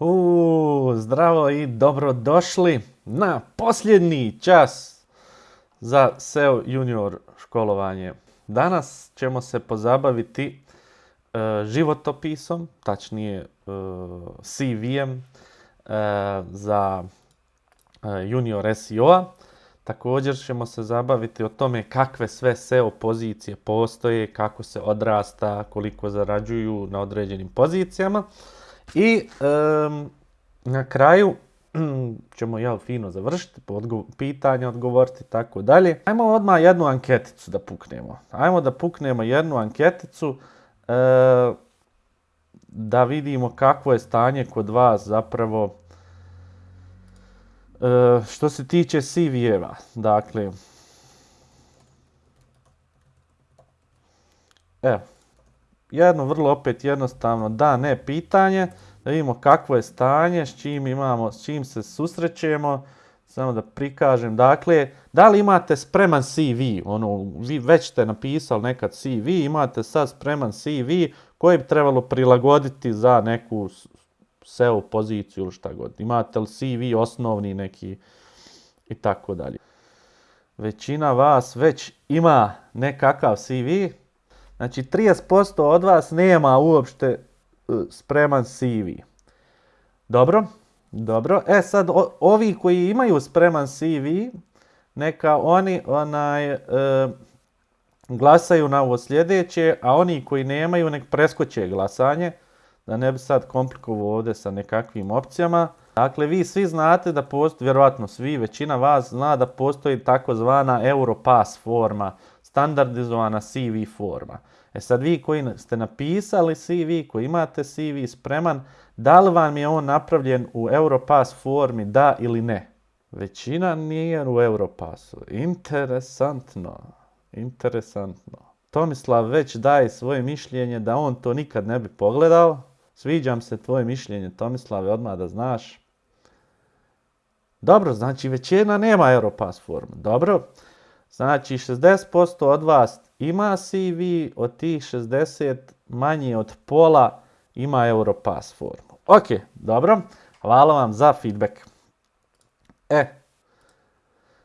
U, zdravo i dobrodošli na posljednji čas za SEO junior školovanje. Danas ćemo se pozabaviti e, životopisom, tačnije e, CV-em e, za junior SEO-a. Također ćemo se zabaviti o tome kakve sve SEO pozicije postoje, kako se odrasta, koliko zarađuju na određenim pozicijama. I na kraju ćemo jel, fino završiti, pitanja odgovoriti i tako dalje. Ajmo odmah jednu anketicu da puknemo. Ajmo da puknemo jednu anketicu e, da vidimo kakvo je stanje kod vas zapravo e, što se tiče CV-eva. Dakle, evo, jedno vrlo opet jednostavno da, ne pitanje, da vidimo kakvo je stanje, s čim imamo, s čim se susrećemo, samo da prikažem. Dakle, da li imate spreman CV, ono, vi već ste napisali nekad CV, imate sad spreman CV koji bi trebalo prilagoditi za neku SEO poziciju ili šta god. Imate li CV osnovni neki i tako dalje. Većina vas već ima nekakav CV, Znači 30% od vas nema uopšte e, spreman CV. Dobro, dobro. E sad, ovi koji imaju spreman CV, neka oni onaj, e, glasaju na ovo sljedeće, a oni koji nemaju nek preskoče glasanje, da ne bi sad komplikovao ovdje sa nekakvim opcijama. Dakle, vi svi znate da postoji, vjerojatno svi, većina vas zna da postoji takozvana Europass forma, standardizovana CV forma. E sad vi koji ste napisali CV, koji imate CV spreman, da li vam je on napravljen u Europass formi, da ili ne? Većina nije u Europassu. Interesantno. Interesantno. Tomislav već daje svoje mišljenje da on to nikad ne bi pogledao. Sviđam se tvoje mišljenje, Tomislave, odmah da znaš. Dobro, znači većina nema Europass formu. Dobro, znači 60% od vas ima CV, od tih 60 manje od pola ima Europass formu. Ok, dobro, hvala vam za feedback. E,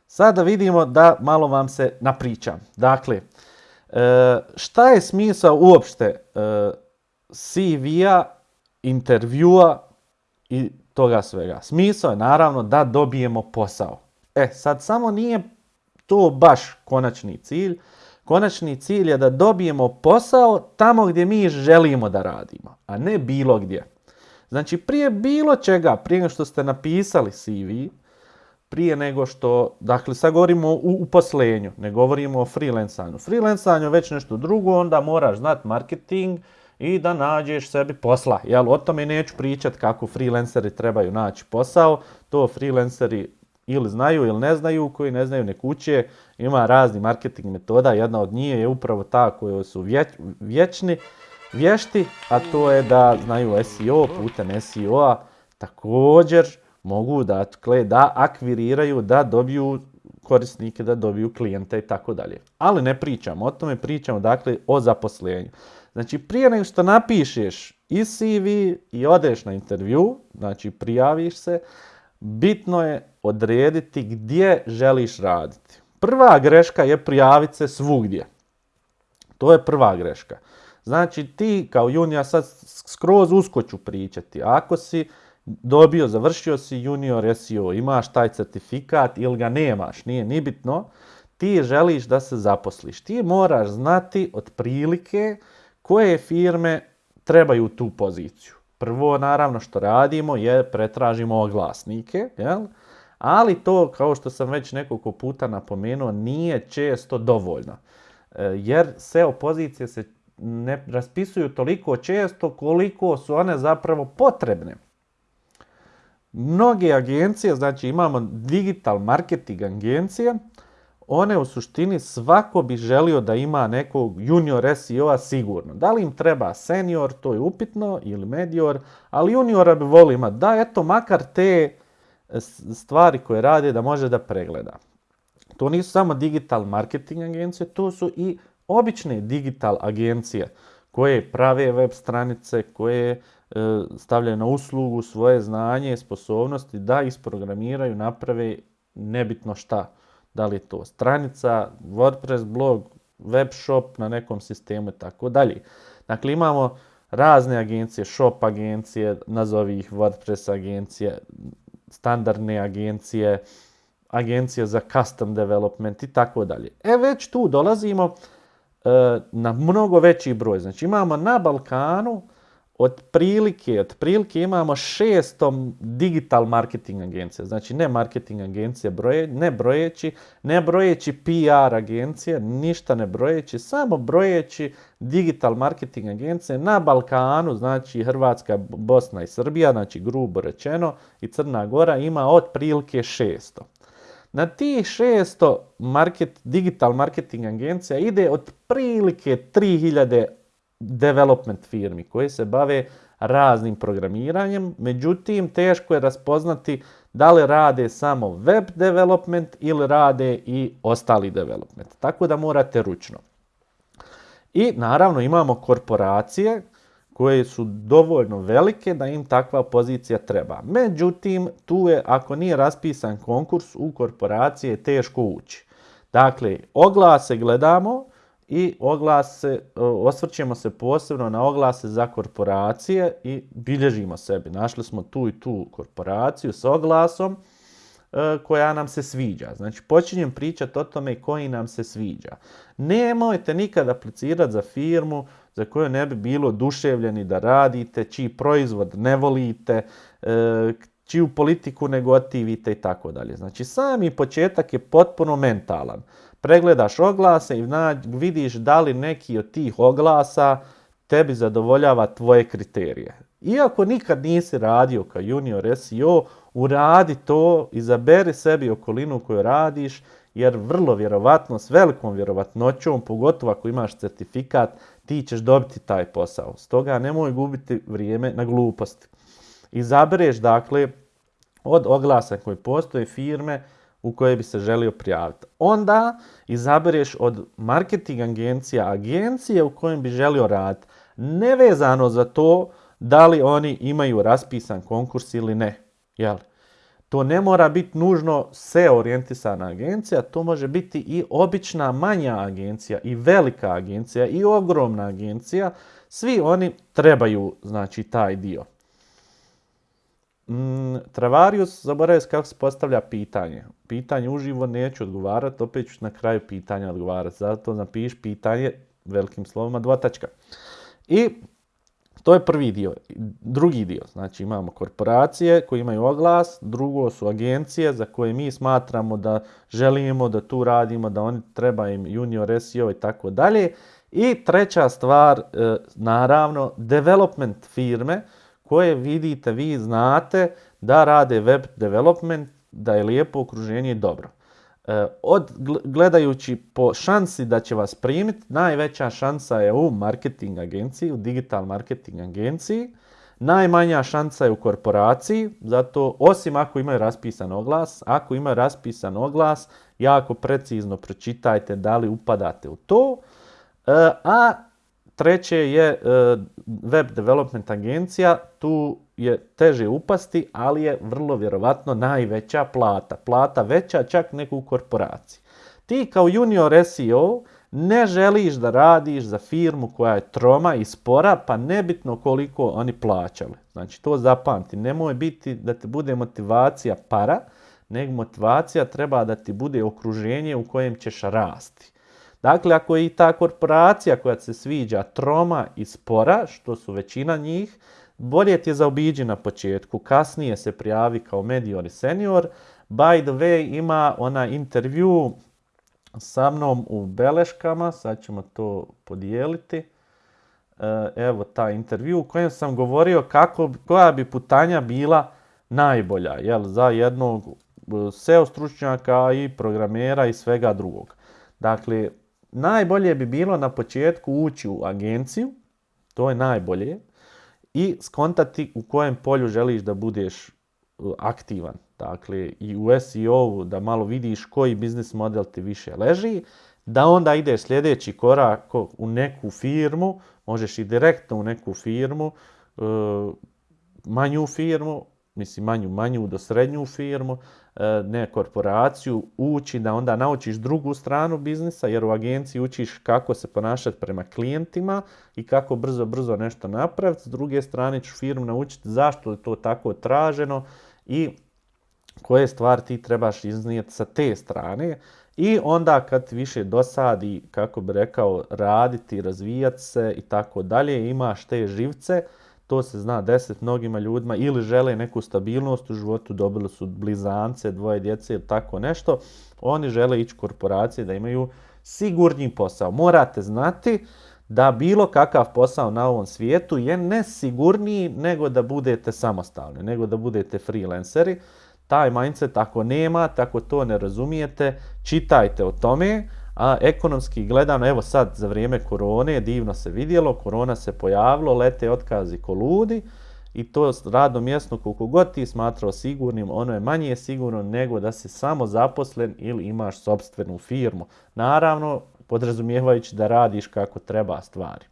sada vidimo da malo vam se napričam. Dakle, e, šta je smisao uopšte e, CV-a, intervjua i toga svega? Smisao je naravno da dobijemo posao. E, sad samo nije to baš konačni cilj, Konačni cilj je da dobijemo posao tamo gdje mi želimo da radimo, a ne bilo gdje. Znači prije bilo čega, prije nego što ste napisali CV, prije nego što, dakle sad govorimo o uposlenju, ne govorimo o freelancanju. Freelancanju već nešto drugo, onda moraš znati marketing i da nađeš sebi posla. Jel, o tome neću pričati kako freelanceri trebaju naći posao, to freelanceri ili znaju ili ne znaju, koji ne znaju ne kuće, ima razni marketing metoda, jedna od njih je upravo ta koja su vječni, vješti, a to je da znaju SEO putem SEO-a također mogu da, da akviriraju, da dobiju korisnike, da dobiju klijente i tako dalje. Ali ne pričamo o tome, pričamo dakle o zaposlenju. Znači prije nego što napišeš i CV i odeš na intervju, znači prijaviš se, bitno je odrediti gdje želiš raditi. Prva greška je prijaviti se svugdje. To je prva greška. Znači ti kao junior, sad skroz usko ću pričati, ako si dobio, završio si junior SEO, imaš taj certifikat ili ga nemaš, nije ni bitno, ti želiš da se zaposliš. Ti moraš znati otprilike koje firme trebaju tu poziciju. Prvo, naravno, što radimo je pretražimo oglasnike, jel? ali to, kao što sam već nekoliko puta napomenuo, nije često dovoljno. E, jer SEO pozicije se ne raspisuju toliko često koliko su one zapravo potrebne. Mnoge agencije, znači imamo digital marketing agencije, one u suštini svako bi želio da ima nekog junior SEO-a sigurno. Da li im treba senior, to je upitno, ili medior, ali juniora bi volio imati. Da, eto, makar te stvari koje radi da može da pregleda. To nisu samo digital marketing agencije, to su i obične digital agencije koje prave web stranice, koje stavljaju na uslugu svoje znanje sposobnosti da isprogramiraju, naprave nebitno šta. Da li je to stranica, WordPress blog, web shop na nekom sistemu i tako dalje. Dakle, imamo razne agencije, shop agencije, nazovi ih WordPress agencije, standardne agencije, agencije za custom development i tako dalje. E već tu dolazimo e, na mnogo veći broj. Znači imamo na Balkanu otprilike, otprilike imamo 600 digital marketing agencija, znači ne marketing agencije, broje, ne brojeći, ne brojeći PR agencije, ništa ne brojeći, samo brojeći digital marketing agencije na Balkanu, znači Hrvatska, Bosna i Srbija, znači grubo rečeno, i Crna Gora ima otprilike 600. Na tih 600 market, digital marketing agencija ide otprilike 3000 development firmi koje se bave raznim programiranjem, međutim teško je raspoznati da li rade samo web development ili rade i ostali development. Tako da morate ručno. I naravno imamo korporacije koje su dovoljno velike da im takva pozicija treba. Međutim, tu je, ako nije raspisan konkurs, u korporacije teško ući. Dakle, oglase gledamo, i oglase, osvrćemo se posebno na oglase za korporacije i bilježimo sebi. Našli smo tu i tu korporaciju s oglasom e, koja nam se sviđa. Znači počinjem pričati o tome koji nam se sviđa. Nemojte nikad aplicirati za firmu za koju ne bi bilo duševljeni da radite, čiji proizvod ne volite, e, čiju politiku ne gotivite i tako dalje. Znači sami početak je potpuno mentalan pregledaš oglase i vidiš da li neki od tih oglasa tebi zadovoljava tvoje kriterije. Iako nikad nisi radio kao junior SEO, uradi to, izaberi sebi okolinu koju radiš, jer vrlo vjerovatno, s velikom vjerovatnoćom, pogotovo ako imaš certifikat, ti ćeš dobiti taj posao. Stoga nemoj gubiti vrijeme na gluposti. Izabereš, dakle, od oglasa koji postoje firme, u koje bi se želio prijaviti. Onda izabereš od marketing agencija agencije u kojem bi želio raditi. Nevezano za to da li oni imaju raspisan konkurs ili ne. Jel? To ne mora biti nužno se orijentisana agencija, to može biti i obična manja agencija i velika agencija i ogromna agencija. Svi oni trebaju znači taj dio. Mm, Travarius, zaboravio kako se postavlja pitanje. Pitanje uživo neću odgovarati, opet ću na kraju pitanja odgovarati. Zato napiš pitanje velikim slovima dvotačka. I to je prvi dio. Drugi dio, znači imamo korporacije koje imaju oglas, drugo su agencije za koje mi smatramo da želimo da tu radimo, da oni treba im junior SEO i tako dalje. I treća stvar, e, naravno, development firme, koje vidite, vi znate da rade web development, da je lijepo okruženje i dobro. E, od, gledajući po šansi da će vas primiti, najveća šansa je u marketing agenciji, u digital marketing agenciji. Najmanja šansa je u korporaciji, zato osim ako imaju raspisan oglas, ako imaju raspisan oglas, jako precizno pročitajte da li upadate u to. E, a Treće je e, web development agencija, tu je teže upasti, ali je vrlo vjerovatno najveća plata. Plata veća čak nego u korporaciji. Ti kao junior SEO ne želiš da radiš za firmu koja je troma i spora, pa nebitno koliko oni plaćali. Znači to zapamti, nemoj biti da ti bude motivacija para, nego motivacija treba da ti bude okruženje u kojem ćeš rasti. Dakle, ako je i ta korporacija koja se sviđa troma i spora, što su većina njih, bolje ti je zaobiđi na početku, kasnije se prijavi kao medior i senior. By the way, ima ona intervju sa mnom u beleškama, sad ćemo to podijeliti. E, evo ta intervju u kojem sam govorio kako, koja bi putanja bila najbolja jel, za jednog e, SEO stručnjaka i programera i svega drugog. Dakle, najbolje bi bilo na početku ući u agenciju, to je najbolje, i skontati u kojem polju želiš da budeš uh, aktivan. Dakle, i u SEO da malo vidiš koji biznis model ti više leži, da onda ideš sljedeći korak u neku firmu, možeš i direktno u neku firmu manju firmu, mislim manju, manju do srednju firmu, e, ne korporaciju, ući da onda naučiš drugu stranu biznisa, jer u agenciji učiš kako se ponašati prema klijentima i kako brzo, brzo nešto napraviti. S druge strane ću firmu naučiti zašto je to tako traženo i koje stvari ti trebaš iznijeti sa te strane. I onda kad više dosadi, kako bi rekao, raditi, razvijati se i tako dalje, imaš te živce, to se zna deset mnogima ljudima ili žele neku stabilnost u životu, dobili su blizance, dvoje djece ili tako nešto, oni žele ići korporacije da imaju sigurni posao. Morate znati da bilo kakav posao na ovom svijetu je nesigurniji nego da budete samostalni, nego da budete freelanceri. Taj mindset ako nema, tako to ne razumijete, čitajte o tome, a ekonomski gledano, evo sad za vrijeme korone, divno se vidjelo, korona se pojavilo, lete otkazi ko ludi i to radno mjesto koliko god ti smatrao sigurnim, ono je manje sigurno nego da si samo zaposlen ili imaš sobstvenu firmu. Naravno, podrazumijevajući da radiš kako treba stvari.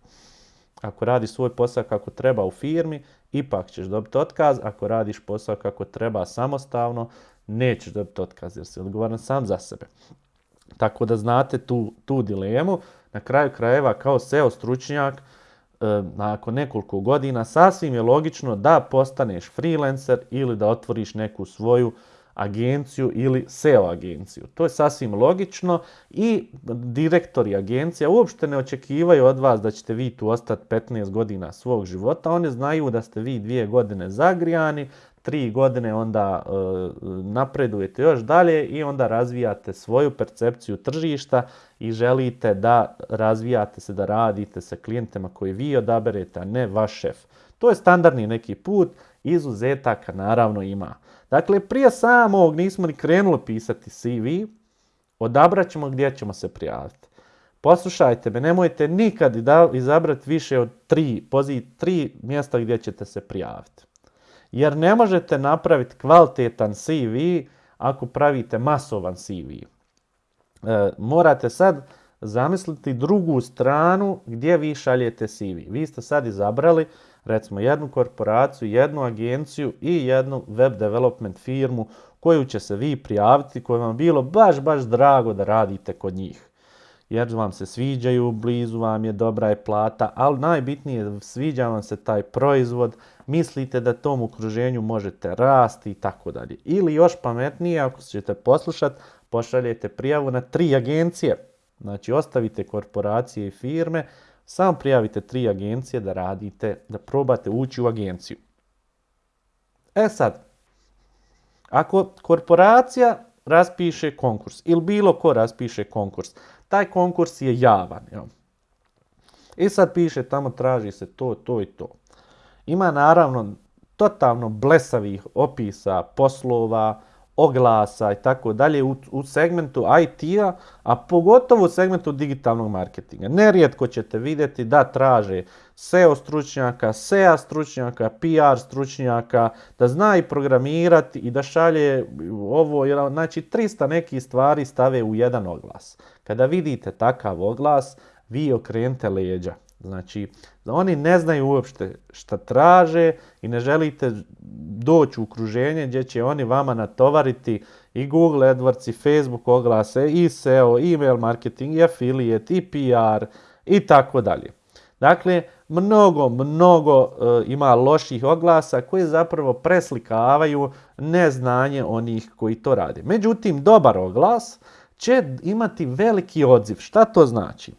Ako radiš svoj posao kako treba u firmi, ipak ćeš dobiti otkaz. Ako radiš posao kako treba samostalno, nećeš dobiti otkaz jer si odgovoran sam za sebe. Tako da znate tu, tu dilemu. Na kraju krajeva kao SEO stručnjak e, nakon nekoliko godina sasvim je logično da postaneš freelancer ili da otvoriš neku svoju agenciju ili SEO agenciju. To je sasvim logično i direktori agencija uopšte ne očekivaju od vas da ćete vi tu ostati 15 godina svog života. Oni znaju da ste vi dvije godine zagrijani, tri godine onda e, napredujete još dalje i onda razvijate svoju percepciju tržišta i želite da razvijate se, da radite sa klijentima koji vi odaberete, a ne vaš šef. To je standardni neki put, izuzetaka naravno ima. Dakle, prije samog nismo ni krenuli pisati CV, odabrat ćemo gdje ćemo se prijaviti. Poslušajte me, nemojte nikad izabrati više od tri, pozit, tri mjesta gdje ćete se prijaviti. Jer ne možete napraviti kvalitetan CV ako pravite masovan CV. E, morate sad zamisliti drugu stranu gdje vi šaljete CV. Vi ste sad izabrali recimo jednu korporaciju, jednu agenciju i jednu web development firmu koju će se vi prijaviti, koju vam bilo baš, baš drago da radite kod njih. Jer vam se sviđaju, blizu vam je dobra je plata, ali najbitnije sviđa vam se taj proizvod, mislite da tom okruženju možete rasti i tako dalje. Ili još pametnije, ako ćete poslušati, pošaljete prijavu na tri agencije. Znači ostavite korporacije i firme, samo prijavite tri agencije da radite, da probate ući u agenciju. E sad, ako korporacija raspiše konkurs ili bilo ko raspiše konkurs, taj konkurs je javan. Jel? I sad piše tamo traži se to, to i to. Ima naravno totalno blesavih opisa poslova, oglasa i tako dalje u segmentu IT-a, a pogotovo u segmentu digitalnog marketinga. Nerijetko ćete vidjeti da traže SEO stručnjaka, SEA stručnjaka, PR stručnjaka, da zna i programirati i da šalje ovo, znači 300 nekih stvari stave u jedan oglas. Kada vidite takav oglas, vi okrenete leđa. Znači, oni ne znaju uopšte šta traže i ne želite doći u okruženje gdje će oni vama natovariti i Google AdWords i Facebook oglase i SEO, email marketing i affiliate i PR i tako dalje. Dakle, mnogo, mnogo e, ima loših oglasa koji zapravo preslikavaju neznanje onih koji to rade. Međutim, dobar oglas će imati veliki odziv. Šta to znači?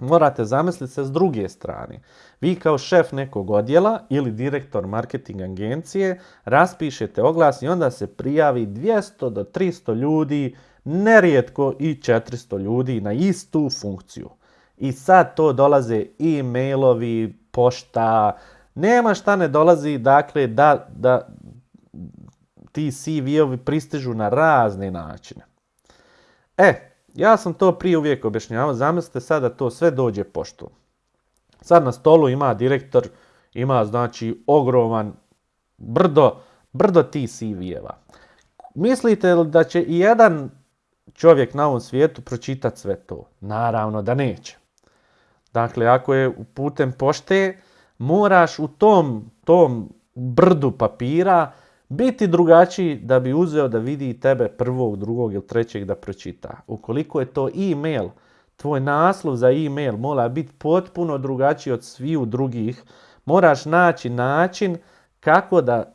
Morate zamisliti se s druge strane. Vi kao šef nekog odjela ili direktor marketing agencije raspišete oglas i onda se prijavi 200 do 300 ljudi, nerijetko i 400 ljudi na istu funkciju. I sad to dolaze e-mailovi, pošta, nema šta ne dolazi, dakle, da, da ti CV-ovi pristižu na razne načine. E, ja sam to prije uvijek objašnjavao, zamislite sad da to sve dođe poštom. Sad na stolu ima direktor, ima znači ogroman brdo, brdo ti CV-eva. Mislite li da će i jedan čovjek na ovom svijetu pročitati sve to? Naravno da neće. Dakle, ako je putem pošte, moraš u tom, tom brdu papira biti drugačiji da bi uzeo da vidi tebe prvog, drugog ili trećeg da pročita. Ukoliko je to e-mail, tvoj naslov za e-mail mora biti potpuno drugačiji od sviju drugih, moraš naći način kako da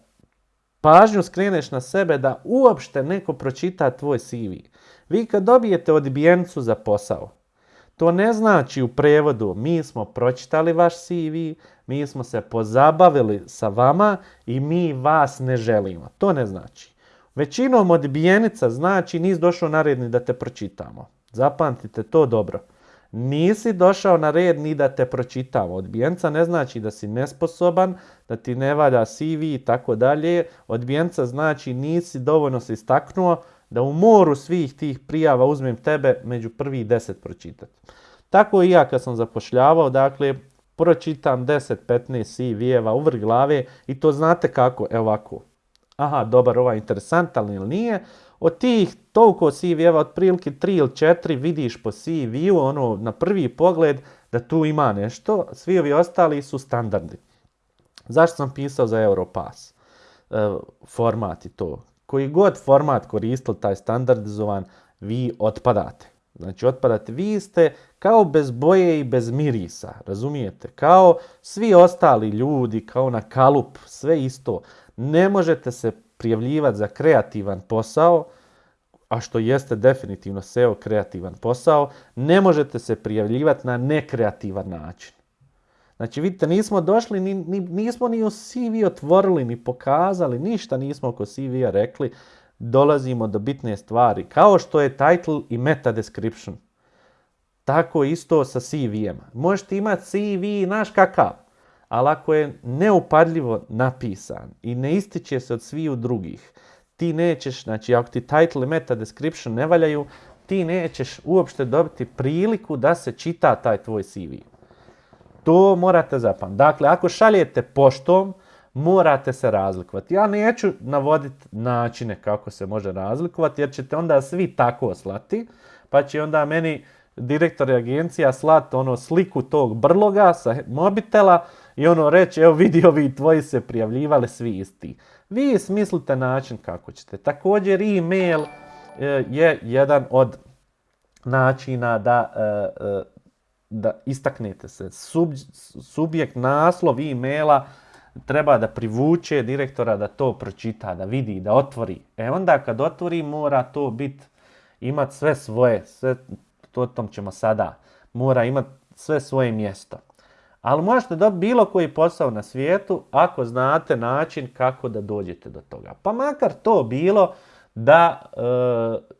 pažnju skreneš na sebe da uopšte neko pročita tvoj CV. Vi kad dobijete odbijencu za posao, to ne znači u prevodu mi smo pročitali vaš CV, mi smo se pozabavili sa vama i mi vas ne želimo. To ne znači. Većinom odbijenica znači nisi došao na red ni da te pročitamo. Zapamtite to dobro. Nisi došao na red ni da te pročitamo. Odbijenca ne znači da si nesposoban, da ti ne valja CV i tako dalje. Odbijenca znači nisi dovoljno se istaknuo da u moru svih tih prijava uzmem tebe među prvih deset pročitati. Tako i ja kad sam zapošljavao, dakle, pročitam 10-15 CV-eva u vrh glave i to znate kako, evo ovako. Aha, dobar, ovaj interesantan ili nije. Od tih toliko CV-eva, otprilike 3 ili 4 vidiš po CV-u, ono, na prvi pogled da tu ima nešto. Svi ovi ostali su standardi. Zašto sam pisao za Europass? E, format i to. Koji god format koristili taj standardizovan, vi otpadate. Znači otpadate, vi ste kao bez boje i bez mirisa, razumijete? Kao svi ostali ljudi, kao na kalup, sve isto. Ne možete se prijavljivati za kreativan posao, a što jeste definitivno SEO kreativan posao, ne možete se prijavljivati na nekreativan način. Znači, vidite, nismo došli, ni, ni, nismo ni u CV otvorili, ni pokazali, ništa nismo oko CV-a rekli, dolazimo do bitne stvari. Kao što je title i meta description. Tako isto sa CV-em. Možete imati CV, naš kakav, ali ako je neupadljivo napisan i ne ističe se od sviju drugih, ti nećeš, znači ako ti title i meta description ne valjaju, ti nećeš uopšte dobiti priliku da se čita taj tvoj CV. To morate zapamtiti. Dakle, ako šaljete poštom, morate se razlikovati. Ja neću navoditi načine kako se može razlikovati, jer ćete onda svi tako slati, pa će onda meni direktor agencija slati ono sliku tog brloga sa mobitela i ono reći, evo vidi ovi tvoji se prijavljivali svi isti. Vi smislite način kako ćete. Također e-mail e, je jedan od načina da, e, e, da istaknete se. Sub, subjekt naslov e-maila treba da privuče direktora da to pročita, da vidi, da otvori. E onda kad otvori mora to biti, imat sve svoje, sve, to tom ćemo sada, mora imat sve svoje mjesto. Ali možete dobiti bilo koji posao na svijetu ako znate način kako da dođete do toga. Pa makar to bilo da e,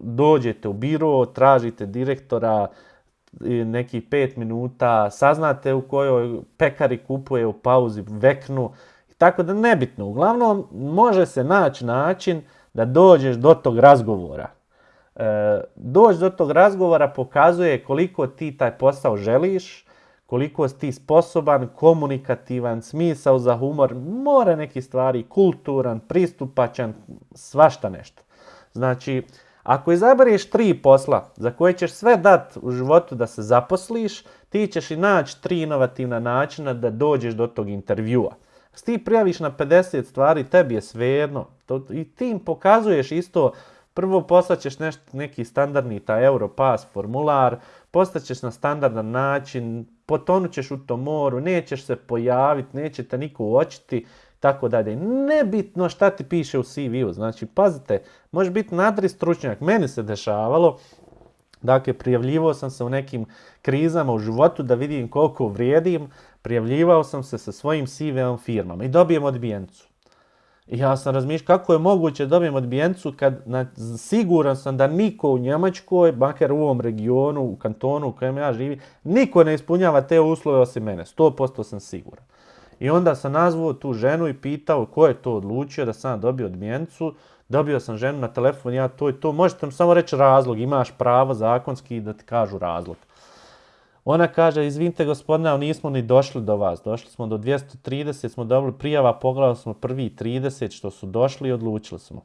dođete u biro, tražite direktora, nekih pet minuta, saznate u kojoj pekari kupuje u pauzi veknu, tako da nebitno. Uglavnom, može se naći način da dođeš do tog razgovora. E, doć do tog razgovora pokazuje koliko ti taj posao želiš, koliko si ti sposoban, komunikativan, smisao za humor, mora neki stvari, kulturan, pristupačan, svašta nešto. Znači, ako izabereš tri posla za koje ćeš sve dat u životu da se zaposliš, ti ćeš i naći tri inovativna načina da dođeš do tog intervjua. S ti prijaviš na 50 stvari, tebi je svejedno. I ti im pokazuješ isto, prvo poslaćeš neki standardni ta Europass formular, postaćeš na standardan način, potonućeš u tom moru, nećeš se pojaviti, neće te niko uočiti tako dalje. Nebitno šta ti piše u CV-u, znači pazite, može biti nadri stručnjak, meni se dešavalo, dakle prijavljivao sam se u nekim krizama u životu da vidim koliko vrijedim, prijavljivao sam se sa svojim CV-om firmama i dobijem odbijencu. I ja sam razmišljao kako je moguće da dobijem odbijencu kad na, siguran sam da niko u Njemačkoj, makar u ovom regionu, u kantonu u kojem ja živim, niko ne ispunjava te uslove osim mene. 100% sam siguran. I onda sam nazvao tu ženu i pitao ko je to odlučio da sam dobio odmjencu. Dobio sam ženu na telefon, ja to i to. Možete mi samo reći razlog, imaš pravo zakonski da ti kažu razlog. Ona kaže, izvinite gospodine, nismo ni došli do vas. Došli smo do 230, smo dobili prijava, pogledali smo prvi 30 što su došli i odlučili smo.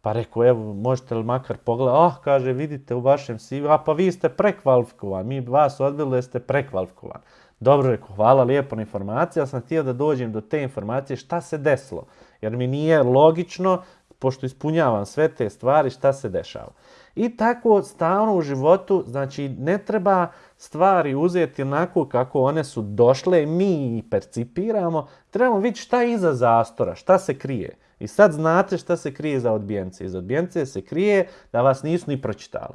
Pa rekao, evo, možete li makar pogledati? Ah, kaže, vidite u vašem CV, a pa vi ste prekvalifikovani, mi vas odbili ste prekvalifikovani. Dobro rekao, hvala lijepo na informaciji, ali sam htio da dođem do te informacije šta se desilo. Jer mi nije logično, pošto ispunjavam sve te stvari, šta se dešava. I tako stalno u životu, znači ne treba stvari uzeti onako kako one su došle, mi ih percipiramo, trebamo vidjeti šta je iza zastora, šta se krije. I sad znate šta se krije iza odbijence. Iza odbijence se krije da vas nisu ni pročitali.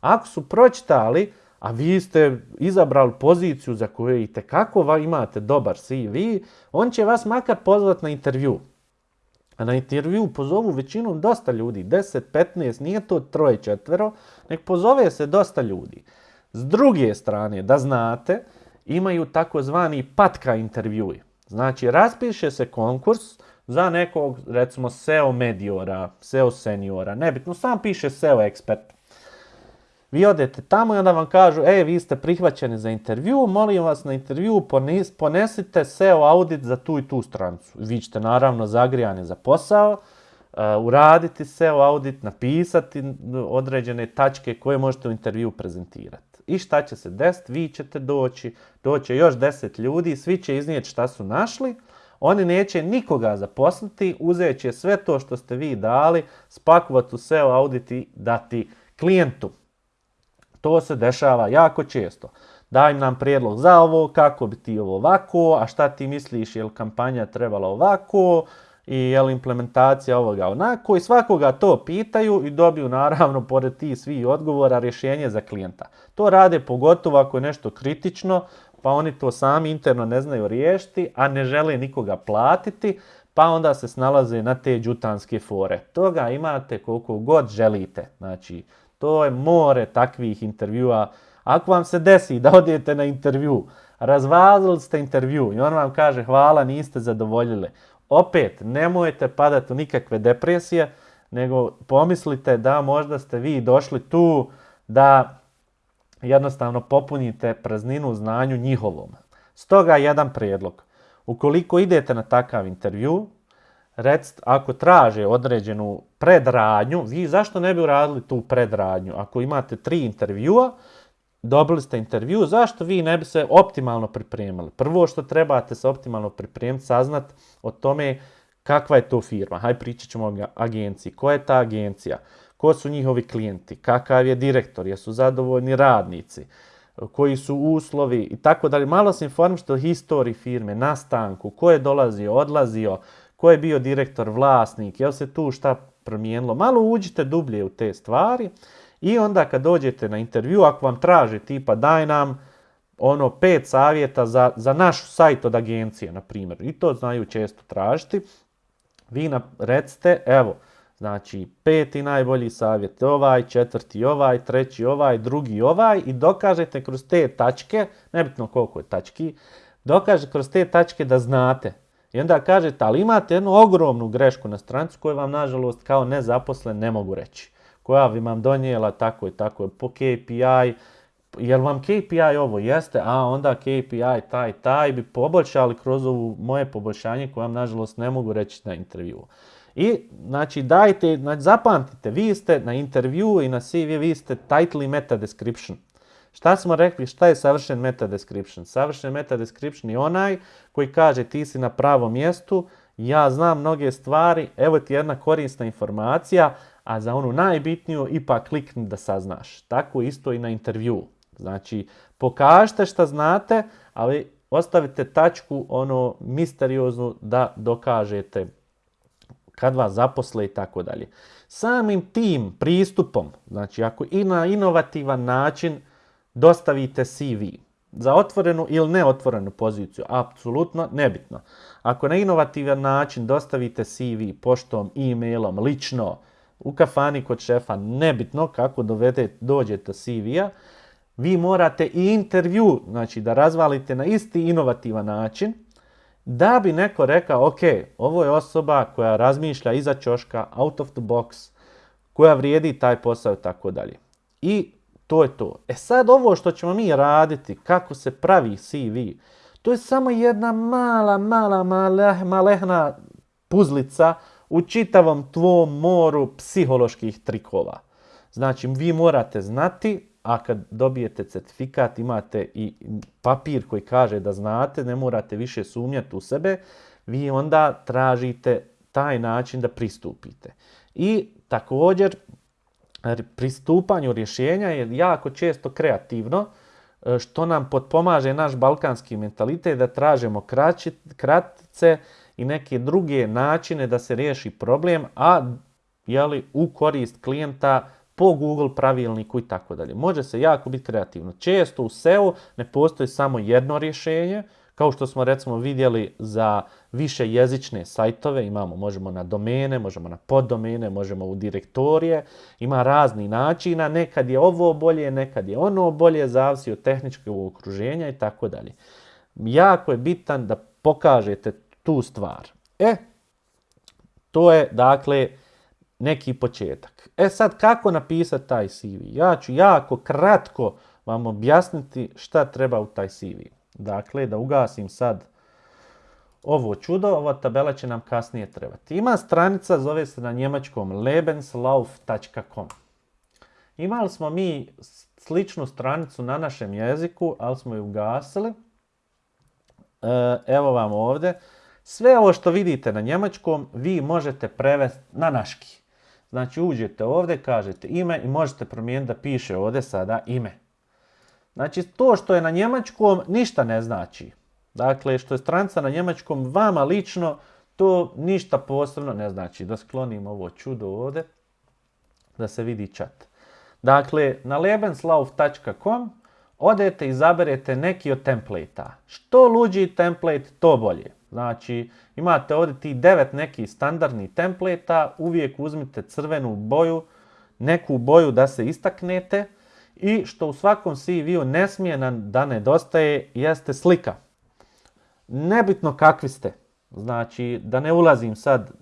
Ako su pročitali, a vi ste izabrali poziciju za koju i tekako imate dobar CV, on će vas makar pozvati na intervju. A na intervju pozovu većinom dosta ljudi, 10, 15, nije to troje, četvero, nek pozove se dosta ljudi. S druge strane, da znate, imaju takozvani patka intervjui. Znači, raspiše se konkurs za nekog, recimo, SEO mediora, SEO seniora, nebitno, sam piše SEO ekspert. Vi odete tamo i onda vam kažu, e, vi ste prihvaćeni za intervju, molim vas na intervju ponesite SEO audit za tu i tu strancu. Vi ćete naravno zagrijani za posao, uh, uraditi SEO audit, napisati određene tačke koje možete u intervju prezentirati. I šta će se desiti? Vi ćete doći, doće još deset ljudi, svi će iznijeti šta su našli, oni neće nikoga zaposliti, uzet će sve to što ste vi dali, spakovati u SEO audit i dati klijentu. To se dešava jako često. Daj nam prijedlog za ovo, kako bi ti ovo ovako, a šta ti misliš, je li kampanja trebala ovako, i je li implementacija ovoga onako i svakoga to pitaju i dobiju naravno pored tih svih odgovora rješenje za klijenta. To rade pogotovo ako je nešto kritično, pa oni to sami interno ne znaju riješiti, a ne žele nikoga platiti, pa onda se snalaze na te džutanske fore. Toga imate koliko god želite. Znači, to je more takvih intervjua. Ako vam se desi da odete na intervju, razvazili ste intervju i on vam kaže hvala, niste zadovoljili. Opet, nemojte padati u nikakve depresije, nego pomislite da možda ste vi došli tu da jednostavno popunite prazninu u znanju njihovom. Stoga jedan prijedlog. Ukoliko idete na takav intervju, recite, ako traže određenu predradnju, vi zašto ne bi uradili tu predradnju? Ako imate tri intervjua, dobili ste intervju, zašto vi ne bi se optimalno pripremili? Prvo što trebate se optimalno pripremiti, saznat o tome kakva je to firma. Hajde pričat ćemo o agenciji. Ko je ta agencija? Ko su njihovi klijenti? Kakav je direktor? Jesu zadovoljni radnici? Koji su uslovi? I tako dalje. Malo se informište o historiji firme, nastanku, ko je dolazio, odlazio, ko je bio direktor, vlasnik, jel se tu šta promijenilo. Malo uđite dublje u te stvari i onda kad dođete na intervju, ako vam traže tipa daj nam ono pet savjeta za, za naš sajt od agencije, na primjer, i to znaju često tražiti, vi na, recite, evo, znači peti najbolji savjet ovaj, četvrti ovaj, treći ovaj, drugi ovaj i dokažete kroz te tačke, nebitno koliko je tački, dokažete kroz te tačke da znate i onda kažete, ali imate jednu ogromnu grešku na strancu koju vam, nažalost, kao nezaposlen ne mogu reći. Koja bi vam donijela tako i tako po KPI, jel vam KPI ovo jeste, a onda KPI taj taj bi poboljšali kroz ovo moje poboljšanje koje vam nažalost ne mogu reći na intervju. I znači dajte, znači, zapamtite, vi ste na intervju i na CV, vi ste title i meta description. Šta smo rekli, šta je savršen meta description? Savršen meta description je onaj koji kaže ti si na pravom mjestu, ja znam mnoge stvari, evo ti jedna korisna informacija, a za onu najbitniju ipak klikni da saznaš. Tako isto i na intervju. Znači, pokažite šta znate, ali ostavite tačku ono misterioznu da dokažete kad vas zaposle i tako dalje. Samim tim pristupom, znači ako i na inovativan način dostavite CV za otvorenu ili neotvorenu poziciju, apsolutno nebitno. Ako na inovativan način dostavite CV poštom, e-mailom, lično, u kafani kod šefa, nebitno kako dovede, dođete CV-a, vi morate i intervju, znači da razvalite na isti inovativan način, da bi neko rekao, ok, ovo je osoba koja razmišlja iza čoška, out of the box, koja vrijedi taj posao i tako dalje. I to je to. E sad ovo što ćemo mi raditi, kako se pravi CV, to je samo jedna mala, mala, mala, malehna puzlica u čitavom tvom moru psiholoških trikova. Znači, vi morate znati a kad dobijete certifikat imate i papir koji kaže da znate, ne morate više sumnjati u sebe, vi onda tražite taj način da pristupite. I također pristupanju rješenja je jako često kreativno, e, što nam potpomaže naš balkanski mentalitet da tražimo kratice i neke druge načine da se riješi problem, a jeli, u korist klijenta po Google pravilniku i tako dalje. Može se jako biti kreativno. Često u SEO ne postoji samo jedno rješenje, kao što smo recimo vidjeli za više jezične sajtove, imamo, možemo na domene, možemo na poddomene, možemo u direktorije, ima razni načina, nekad je ovo bolje, nekad je ono bolje, zavisi od tehničkog okruženja i tako dalje. Jako je bitan da pokažete tu stvar. E, to je dakle neki početak. E sad kako napisati taj CV? Ja ću jako kratko vam objasniti šta treba u taj CV. Dakle, da ugasim sad ovo čudo, ova tabela će nam kasnije trebati. Ima stranica, zove se na njemačkom lebenslauf.com. Imali smo mi sličnu stranicu na našem jeziku, ali smo ju ugasili. E, evo vam ovdje. Sve ovo što vidite na njemačkom vi možete prevesti na naški. Znači uđete ovdje, kažete ime i možete promijeniti da piše ovdje sada ime. Znači to što je na njemačkom ništa ne znači. Dakle, što je stranca na njemačkom vama lično, to ništa posebno ne znači. Da sklonim ovo čudo ovdje, da se vidi čat. Dakle, na lebenslauf.com odete i izaberete neki od templata. Što luđi template, to bolje. Znači, imate ovdje ti devet nekih standardnih templata, uvijek uzmite crvenu boju, neku boju da se istaknete i što u svakom CV-u ne smije da nedostaje jeste slika. Nebitno kakvi ste, znači da ne ulazim sad e,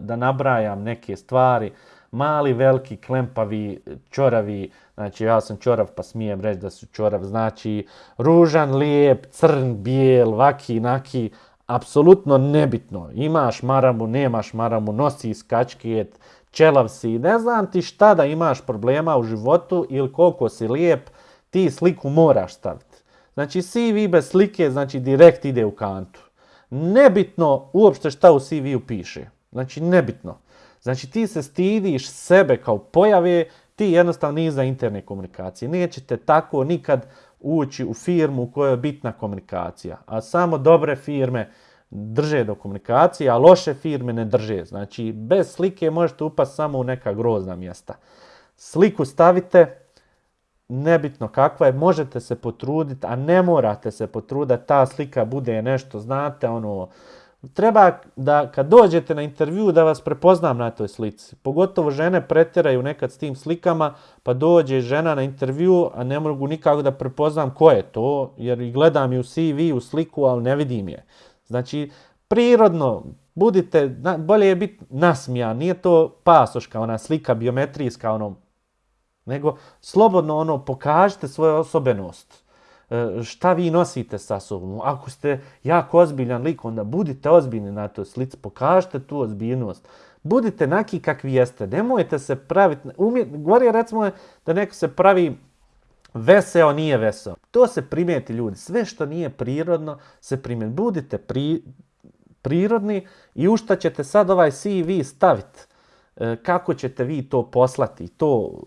da nabrajam neke stvari, mali, veliki, klempavi, čoravi, znači ja sam čorav pa smijem reći da su čorav, znači ružan, lijep, crn, bijel, vaki, naki, apsolutno nebitno. Imaš maramu, nemaš maramu, nosi skačket, čelav si, ne znam ti šta da imaš problema u životu ili koliko si lijep, ti sliku moraš staviti. Znači CV bez slike, znači direkt ide u kantu. Nebitno uopšte šta u CV-u piše. Znači nebitno. Znači ti se stidiš sebe kao pojave, ti jednostavno nije za interne komunikacije. Nećete tako nikad ući u firmu u kojoj je bitna komunikacija. A samo dobre firme drže do komunikacije, a loše firme ne drže. Znači, bez slike možete upasti samo u neka grozna mjesta. Sliku stavite, nebitno kakva je, možete se potruditi, a ne morate se potruditi ta slika bude nešto, znate, ono, treba da kad dođete na intervju da vas prepoznam na toj slici. Pogotovo žene pretjeraju nekad s tim slikama, pa dođe žena na intervju, a ne mogu nikako da prepoznam ko je to, jer gledam u CV, u sliku, ali ne vidim je. Znači, prirodno, budite, bolje je biti nasmijan, nije to pasoška, ona slika biometrijska, ono, nego slobodno ono, pokažite svoju osobenost. E, šta vi nosite sa sobom? Ako ste jako ozbiljan lik, onda budite ozbiljni na toj slici, pokažite tu ozbiljnost. Budite naki kakvi jeste, nemojte se praviti, govori recimo da neko se pravi veseo, nije veseo. To se primijeti ljudi, sve što nije prirodno se primijeti. Budite prirodni i u šta ćete sad ovaj CV staviti. E, kako ćete vi to poslati? To,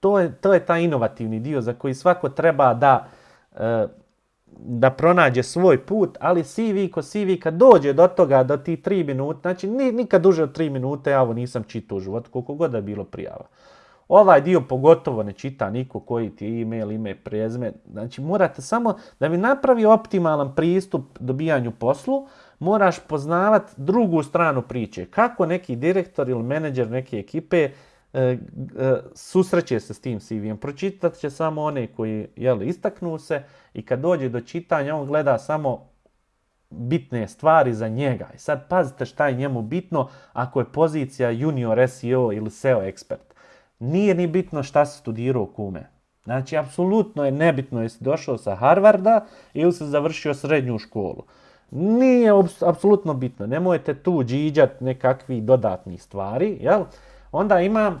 to, je, to je taj inovativni dio za koji svako treba da E, da pronađe svoj put, ali CV ko CV kad dođe do toga, do ti tri minute, znači nikad duže od tri minute, ja ovo nisam čitao u životu, koliko god da je bilo prijava. Ovaj dio pogotovo ne čita niko koji ti je email, ime, prezme. Znači morate samo da bi napravi optimalan pristup dobijanju poslu, moraš poznavati drugu stranu priče. Kako neki direktor ili menadžer neke ekipe E, e, susreće se s tim CV-em. Pročitat će samo one koji jel, istaknu se i kad dođe do čitanja on gleda samo bitne stvari za njega. I sad pazite šta je njemu bitno ako je pozicija junior SEO ili SEO ekspert. Nije ni bitno šta se studirao kume. Znači, apsolutno je nebitno jesi došao sa Harvarda ili se završio srednju školu. Nije apsolutno bitno. Nemojte tu džiđat nekakvi dodatnih stvari, jel? Onda ima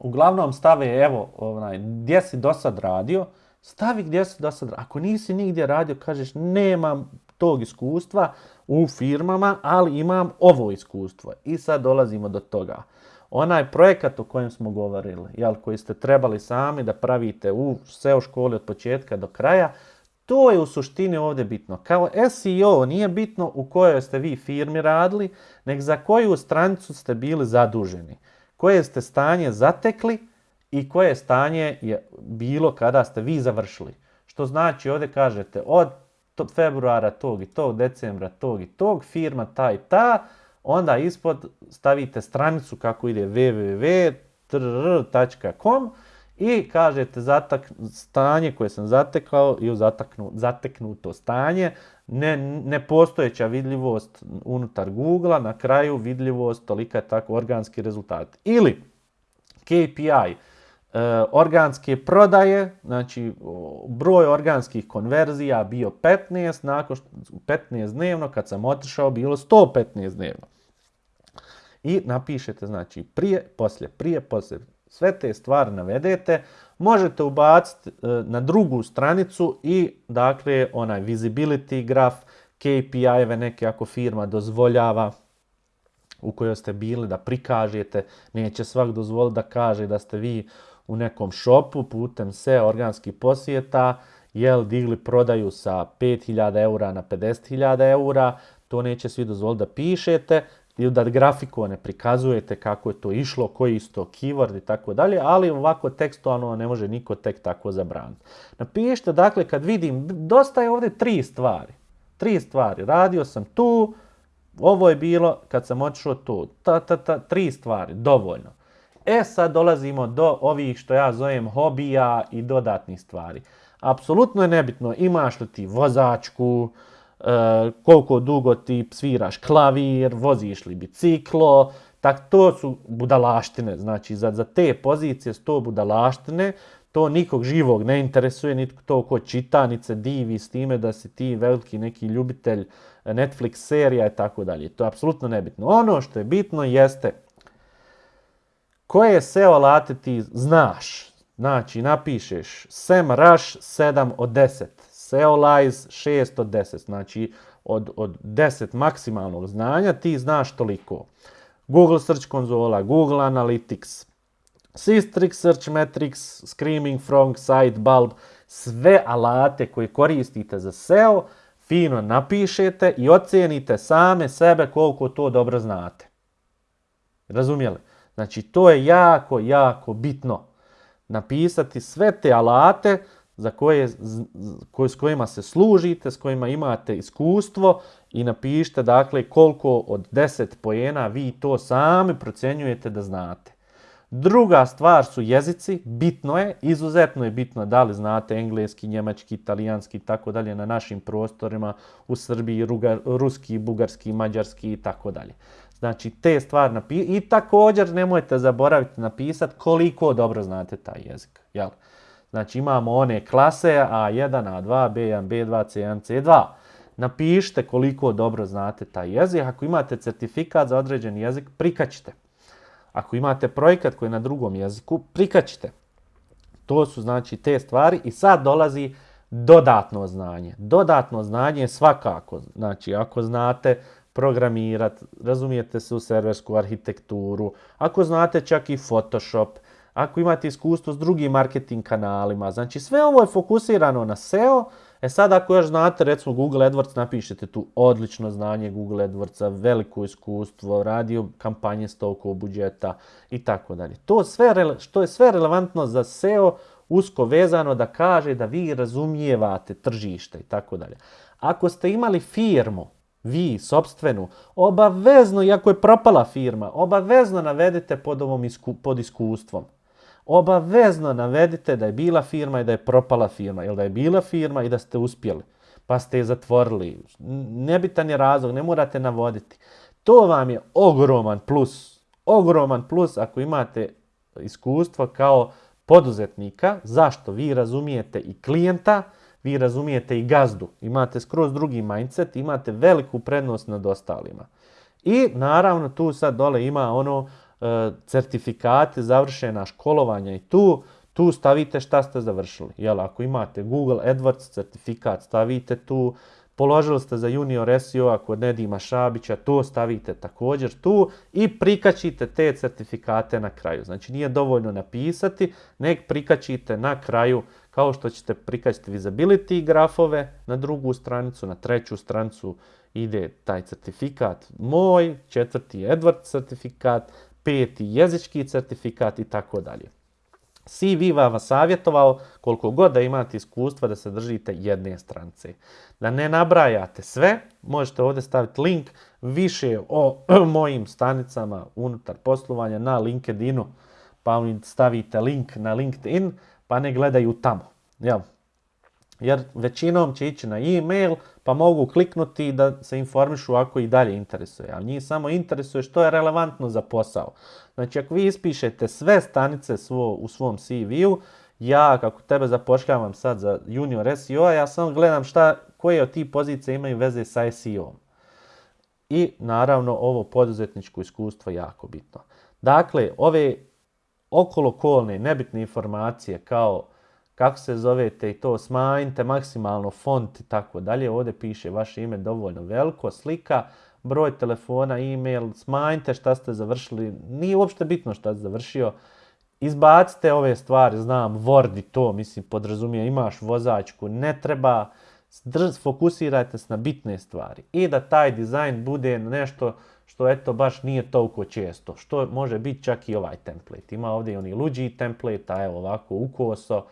uglavnom stave, evo, onaj, gdje si do sad radio, stavi gdje si do sad radio. Ako nisi nigdje radio, kažeš nemam tog iskustva u firmama, ali imam ovo iskustvo. I sad dolazimo do toga. Onaj projekat o kojem smo govorili, jel, koji ste trebali sami da pravite u SEO školi od početka do kraja, to je u suštini ovdje bitno. Kao SEO nije bitno u kojoj ste vi firmi radili, nego za koju stranicu ste bili zaduženi. Koje ste stanje zatekli i koje stanje je bilo kada ste vi završili. Što znači ovdje kažete od februara tog i tog, decembra tog i tog, firma ta i ta, onda ispod stavite stranicu kako ide www.com i kažete zatak, stanje koje sam zatekao i zataknu, zateknuto stanje, ne, nepostojeća vidljivost unutar Google, na kraju vidljivost tolika je tako organski rezultat. Ili KPI, organske prodaje, znači broj organskih konverzija bio 15, nakon što, 15 dnevno, kad sam otišao bilo 115 dnevno. I napišete znači prije, poslije, prije, poslije, sve te stvari navedete, možete ubaciti e, na drugu stranicu i dakle onaj visibility graf, KPI-eve neke ako firma dozvoljava u kojoj ste bili da prikažete, neće svak dozvoliti da kaže da ste vi u nekom šopu putem se organskih posjeta, jel digli prodaju sa 5000 eura na 50.000 eura, to neće svi dozvoliti da pišete, ili da grafikone prikazujete kako je to išlo, koji je isto keyword i tako dalje, ali ovako tekstualno ne može niko tek tako zabraniti. Napišite, dakle, kad vidim, dosta je ovdje tri stvari. Tri stvari. Radio sam tu, ovo je bilo kad sam otišao tu. Ta, ta, ta, tri stvari, dovoljno. E sad dolazimo do ovih što ja zovem hobija i dodatnih stvari. Apsolutno je nebitno imaš li ti vozačku, E, koliko dugo ti sviraš klavir, voziš li biciklo, tak to su budalaštine, znači za, za te pozicije su to budalaštine, to nikog živog ne interesuje, nitko to ko čita, niti se divi s time da si ti veliki neki ljubitelj Netflix serija i tako dalje. To je apsolutno nebitno. Ono što je bitno jeste koje SEO alate ti znaš. Znači, napišeš SEMrush 7 od 10. Seolize 6 od 10, znači od, od 10 maksimalnog znanja ti znaš toliko. Google Search konzola, Google Analytics, Systrix, Search Metrics, Screaming Frog, Sitebulb, sve alate koje koristite za SEO, fino napišete i ocijenite same sebe koliko to dobro znate. Razumijeli? Znači to je jako, jako bitno. Napisati sve te alate, za koje, s kojima se služite, s kojima imate iskustvo i napišite dakle koliko od 10 pojena vi to sami procjenjujete da znate. Druga stvar su jezici, bitno je, izuzetno je bitno da li znate engleski, njemački, italijanski i tako dalje na našim prostorima u Srbiji, ruski, bugarski, mađarski i tako dalje. Znači te stvari napisati i također nemojte zaboraviti napisati koliko dobro znate taj jezik. Jel? Znači imamo one klase A1, A2, B1, B2, C1, C2. Napišite koliko dobro znate taj jezik. Ako imate certifikat za određen jezik, prikačite. Ako imate projekat koji je na drugom jeziku, prikačite. To su znači te stvari i sad dolazi dodatno znanje. Dodatno znanje je svakako, znači ako znate programirati, razumijete se u serversku arhitekturu, ako znate čak i Photoshop, ako imate iskustvo s drugim marketing kanalima. Znači sve ovo je fokusirano na SEO. E sad ako još znate recimo Google AdWords napišete tu odlično znanje Google AdWordsa, veliko iskustvo, radio kampanje s toliko budžeta i tako dalje. To sve, što je sve relevantno za SEO usko vezano da kaže da vi razumijevate tržište i tako dalje. Ako ste imali firmu, vi, sobstvenu, obavezno, iako je propala firma, obavezno navedite pod ovom pod iskustvom obavezno navedite da je bila firma i da je propala firma, ili da je bila firma i da ste uspjeli, pa ste je zatvorili. Nebitan je razlog, ne morate navoditi. To vam je ogroman plus, ogroman plus ako imate iskustvo kao poduzetnika. Zašto? Vi razumijete i klijenta, vi razumijete i gazdu. Imate skroz drugi mindset, imate veliku prednost nad ostalima. I naravno tu sad dole ima ono e, certifikati, završena školovanja i tu, tu stavite šta ste završili. Jel, ako imate Google AdWords certifikat, stavite tu Položili ste za junior SEO kod Nedima Šabića, to stavite također tu i prikačite te certifikate na kraju. Znači nije dovoljno napisati, nek prikačite na kraju kao što ćete prikačiti visibility grafove na drugu stranicu, na treću stranicu ide taj certifikat moj, četvrti Edward certifikat, peti jezički certifikat i tako dalje. CV vam savjetovao koliko god da imate iskustva da se držite jedne strance. Da ne nabrajate sve, možete ovdje staviti link više o mojim stanicama unutar poslovanja na LinkedInu, pa stavite link na LinkedIn, pa ne gledaju tamo. Jel? Jer većinom će ići na e-mail, pa mogu kliknuti da se informišu ako i dalje interesuje. Ali njih samo interesuje što je relevantno za posao. Znači ako vi ispišete sve stanice svo, u svom CV-u, ja kako tebe zapošljavam sad za junior SEO, ja samo gledam šta, koje od tih pozicija imaju veze sa SEO-om. I naravno ovo poduzetničko iskustvo jako bitno. Dakle, ove okolokolne nebitne informacije kao kako se zovete i to smanjite maksimalno font i tako dalje. Ovdje piše vaše ime dovoljno veliko, slika, broj telefona, e-mail, smanjite šta ste završili. Nije uopšte bitno šta ste završio. Izbacite ove stvari, znam, Word i to, mislim, podrazumije, imaš vozačku, ne treba, fokusirajte se na bitne stvari. I da taj dizajn bude nešto što eto baš nije toliko često, što može biti čak i ovaj template. Ima ovdje i oni luđi template, a evo ovako ukoso,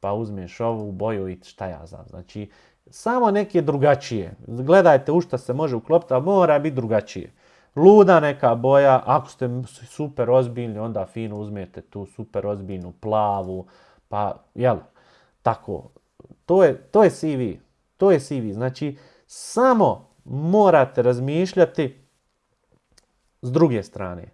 pa uzmeš ovu boju i šta ja znam. Znači, samo neke drugačije. Gledajte u šta se može uklopiti, ali mora biti drugačije. Luda neka boja, ako ste super ozbiljni, onda fino uzmete tu super ozbiljnu plavu, pa jel, tako. To je, to je CV. To je CV. Znači, samo morate razmišljati s druge strane.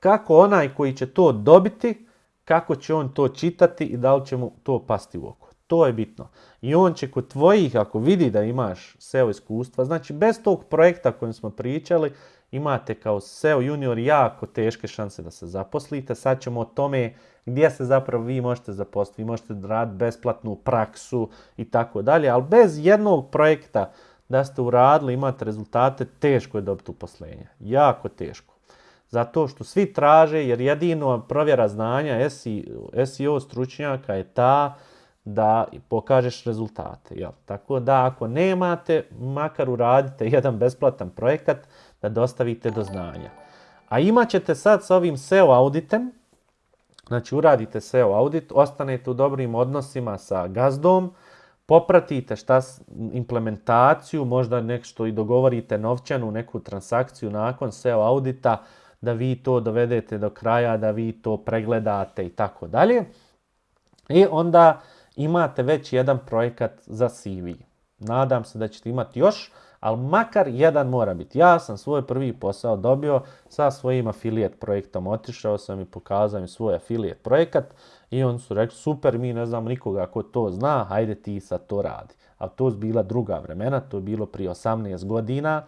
Kako onaj koji će to dobiti, kako će on to čitati i da li će mu to pasti u oko. To je bitno. I on će kod tvojih, ako vidi da imaš SEO iskustva, znači bez tog projekta kojem smo pričali, imate kao SEO junior jako teške šanse da se zaposlite. Sad ćemo o tome gdje se zapravo vi možete zaposliti. Vi možete raditi besplatnu praksu i tako dalje, ali bez jednog projekta da ste uradili, imate rezultate, teško je dobiti uposlenje. Jako teško. Zato što svi traže, jer jedino provjera znanja SEO stručnjaka je ta da pokažeš rezultate. Jel? Tako da ako nemate, makar uradite jedan besplatan projekat da dostavite do znanja. A imat ćete sad sa ovim SEO auditem, znači uradite SEO audit, ostanete u dobrim odnosima sa gazdom, popratite šta implementaciju, možda nešto i dogovorite novčanu neku transakciju nakon SEO audita, da vi to dovedete do kraja, da vi to pregledate i tako dalje. I onda imate već jedan projekat za CV. Nadam se da ćete imati još, ali makar jedan mora biti. Ja sam svoj prvi posao dobio sa svojim affiliate projektom. Otišao sam i pokazao im svoj affiliate projekat i oni su rekli super, mi ne znam nikoga ko to zna, hajde ti sad to radi. A to je bila druga vremena, to je bilo prije 18 godina.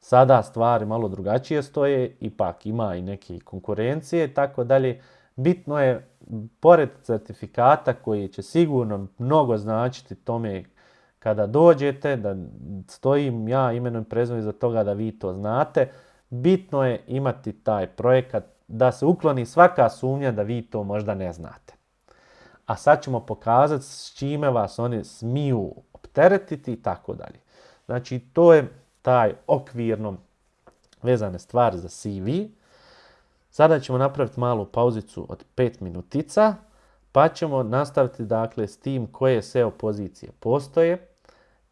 Sada stvari malo drugačije stoje, ipak ima i neke konkurencije i tako dalje. Bitno je, pored certifikata koji će sigurno mnogo značiti tome kada dođete, da stojim ja imenom i za toga da vi to znate, bitno je imati taj projekat da se ukloni svaka sumnja da vi to možda ne znate. A sad ćemo pokazati s čime vas oni smiju opteretiti i tako dalje. Znači to je taj okvirno vezane stvari za CV. Sada ćemo napraviti malu pauzicu od 5 minutica, pa ćemo nastaviti dakle s tim koje SEO pozicije postoje,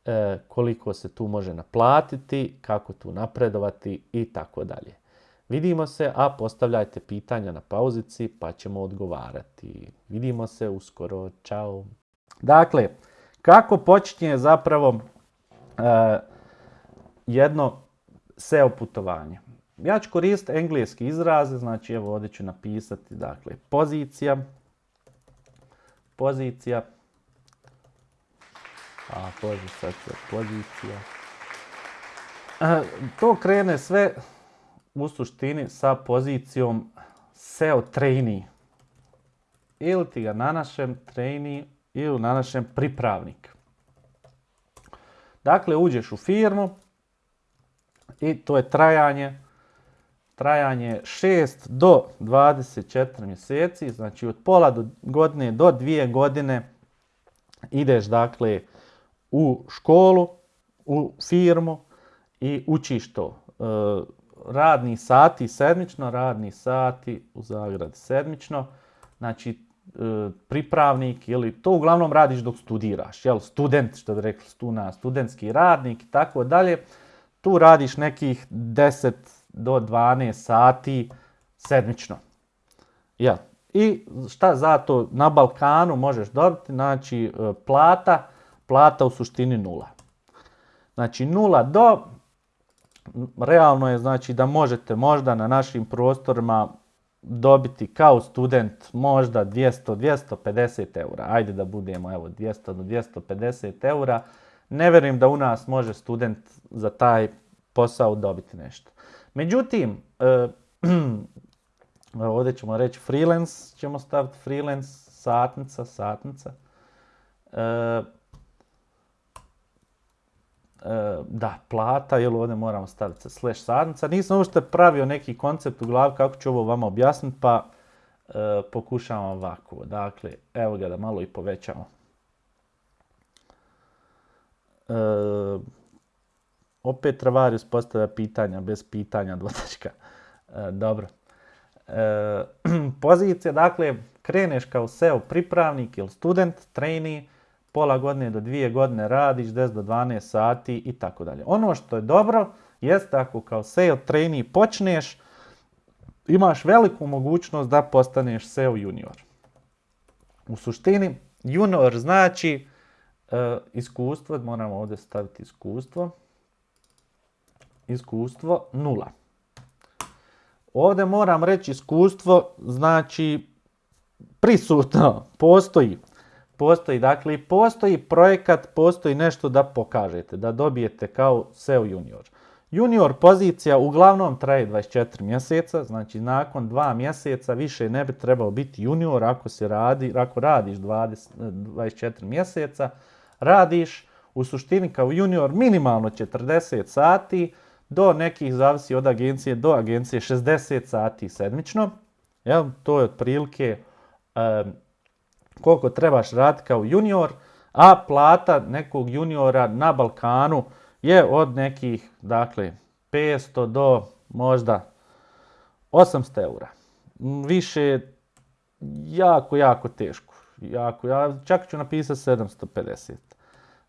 e, koliko se tu može naplatiti, kako tu napredovati i tako dalje. Vidimo se, a postavljajte pitanja na pauzici pa ćemo odgovarati. Vidimo se uskoro, čao. Dakle, kako počinje zapravo e, jedno SEO putovanje. Ja ću koristiti engleski izraze, znači evo ovdje ću napisati, dakle, pozicija, pozicija, a pozicija, pozicija. to krene sve u suštini sa pozicijom SEO trainee. Ili ti ga na našem trainee ili na našem pripravnik. Dakle, uđeš u firmu i to je trajanje trajanje 6 do 24 mjeseci, znači od pola do godine do dvije godine ideš dakle u školu, u firmu i učiš to. E, radni sati sedmično, radni sati u zagradi sedmično, znači e, pripravnik ili to uglavnom radiš dok studiraš, jel, student, što bi rekli stuna, studentski radnik i tako dalje, tu radiš nekih 10 do 12 sati sedmično. Ja. I šta zato na Balkanu možeš dobiti? Znači e, plata, plata u suštini nula. Znači nula do, realno je znači da možete možda na našim prostorima dobiti kao student možda 200-250 eura. Ajde da budemo evo 200 do 250 eura. Ne vjerujem da u nas može student za taj posao dobiti nešto. Međutim, e, ovdje ćemo reći freelance, ćemo staviti freelance, satnica, satnica. E, e, da, plata, jel ovdje moramo staviti slash satnica. Nisam uopšte pravio neki koncept u glavi kako ću ovo vama objasniti, pa pokušavam ovako. Dakle, evo ga da malo i povećamo. Opet Travarius postavlja pitanja, bez pitanja dvotačka. E, dobro. E, pozicija, dakle, kreneš kao SEO pripravnik ili student, trainee, pola godine do dvije godine radiš, 10 do 12 sati i tako dalje. Ono što je dobro, jeste ako kao SEO trainee počneš, imaš veliku mogućnost da postaneš SEO junior. U suštini, junior znači e, iskustvo, moramo ovdje staviti iskustvo, iskustvo nula. Ovdje moram reći iskustvo, znači prisutno, postoji. Postoji, dakle, postoji projekat, postoji nešto da pokažete, da dobijete kao SEO junior. Junior pozicija uglavnom traje 24 mjeseca, znači nakon dva mjeseca više ne bi trebao biti junior ako, se radi, ako radiš 20, 24 mjeseca, radiš u suštini kao junior minimalno 40 sati, do nekih, zavisi od agencije, do agencije 60 sati sedmično. Jel? To je otprilike koliko trebaš raditi kao junior, a plata nekog juniora na Balkanu je od nekih, dakle, 500 do možda 800 eura. Više jako, jako teško. Jako, ja čak ću napisati 750.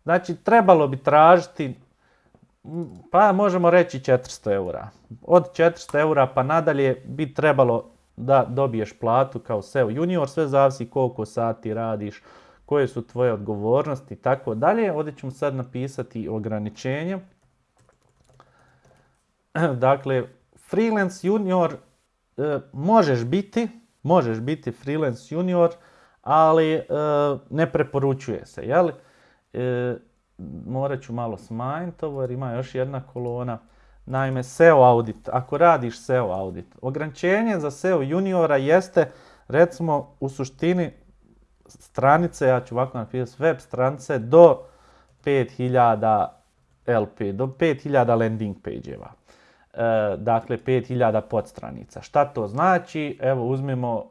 Znači, trebalo bi tražiti pa možemo reći 400 eura. Od 400 eura pa nadalje bi trebalo da dobiješ platu kao SEO junior, sve zavisi koliko sati radiš, koje su tvoje odgovornosti i tako dalje. Ovdje ćemo sad napisati ograničenje. Dakle, freelance junior e, možeš biti, možeš biti freelance junior, ali e, ne preporučuje se, jel? E, morat ću malo smanjiti ovo jer ima još jedna kolona. Naime, SEO audit. Ako radiš SEO audit, ograničenje za SEO juniora jeste recimo u suštini stranice, ja ću ovako napisati web stranice do 5000 LP, do 5000 landing page-eva. E, dakle, 5000 podstranica. Šta to znači? Evo uzmemo e,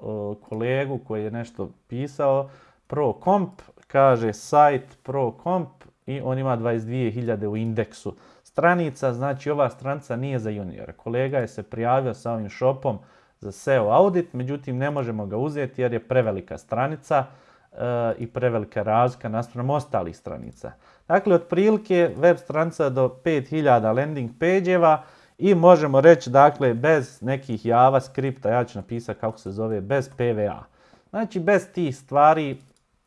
kolegu koji je nešto pisao, ProComp, kaže sajt ProComp i on ima 22.000 u indeksu stranica, znači ova stranica nije za juniora. Kolega je se prijavio sa ovim shopom za SEO audit, međutim ne možemo ga uzeti jer je prevelika stranica e, i prevelika razlika naspram ostalih stranica. Dakle, otprilike web stranica do 5000 landing page-eva i možemo reći, dakle, bez nekih JavaScripta, ja ću napisati kako se zove, bez PVA. Znači, bez tih stvari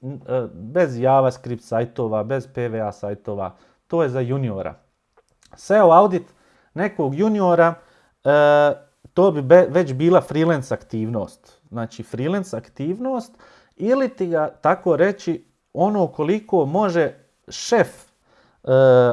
E, bez JavaScript sajtova, bez PVA sajtova, to je za juniora. SEO audit nekog juniora, e, to bi već bila freelance aktivnost. Znači freelance aktivnost ili ti ga tako reći ono koliko može šef e,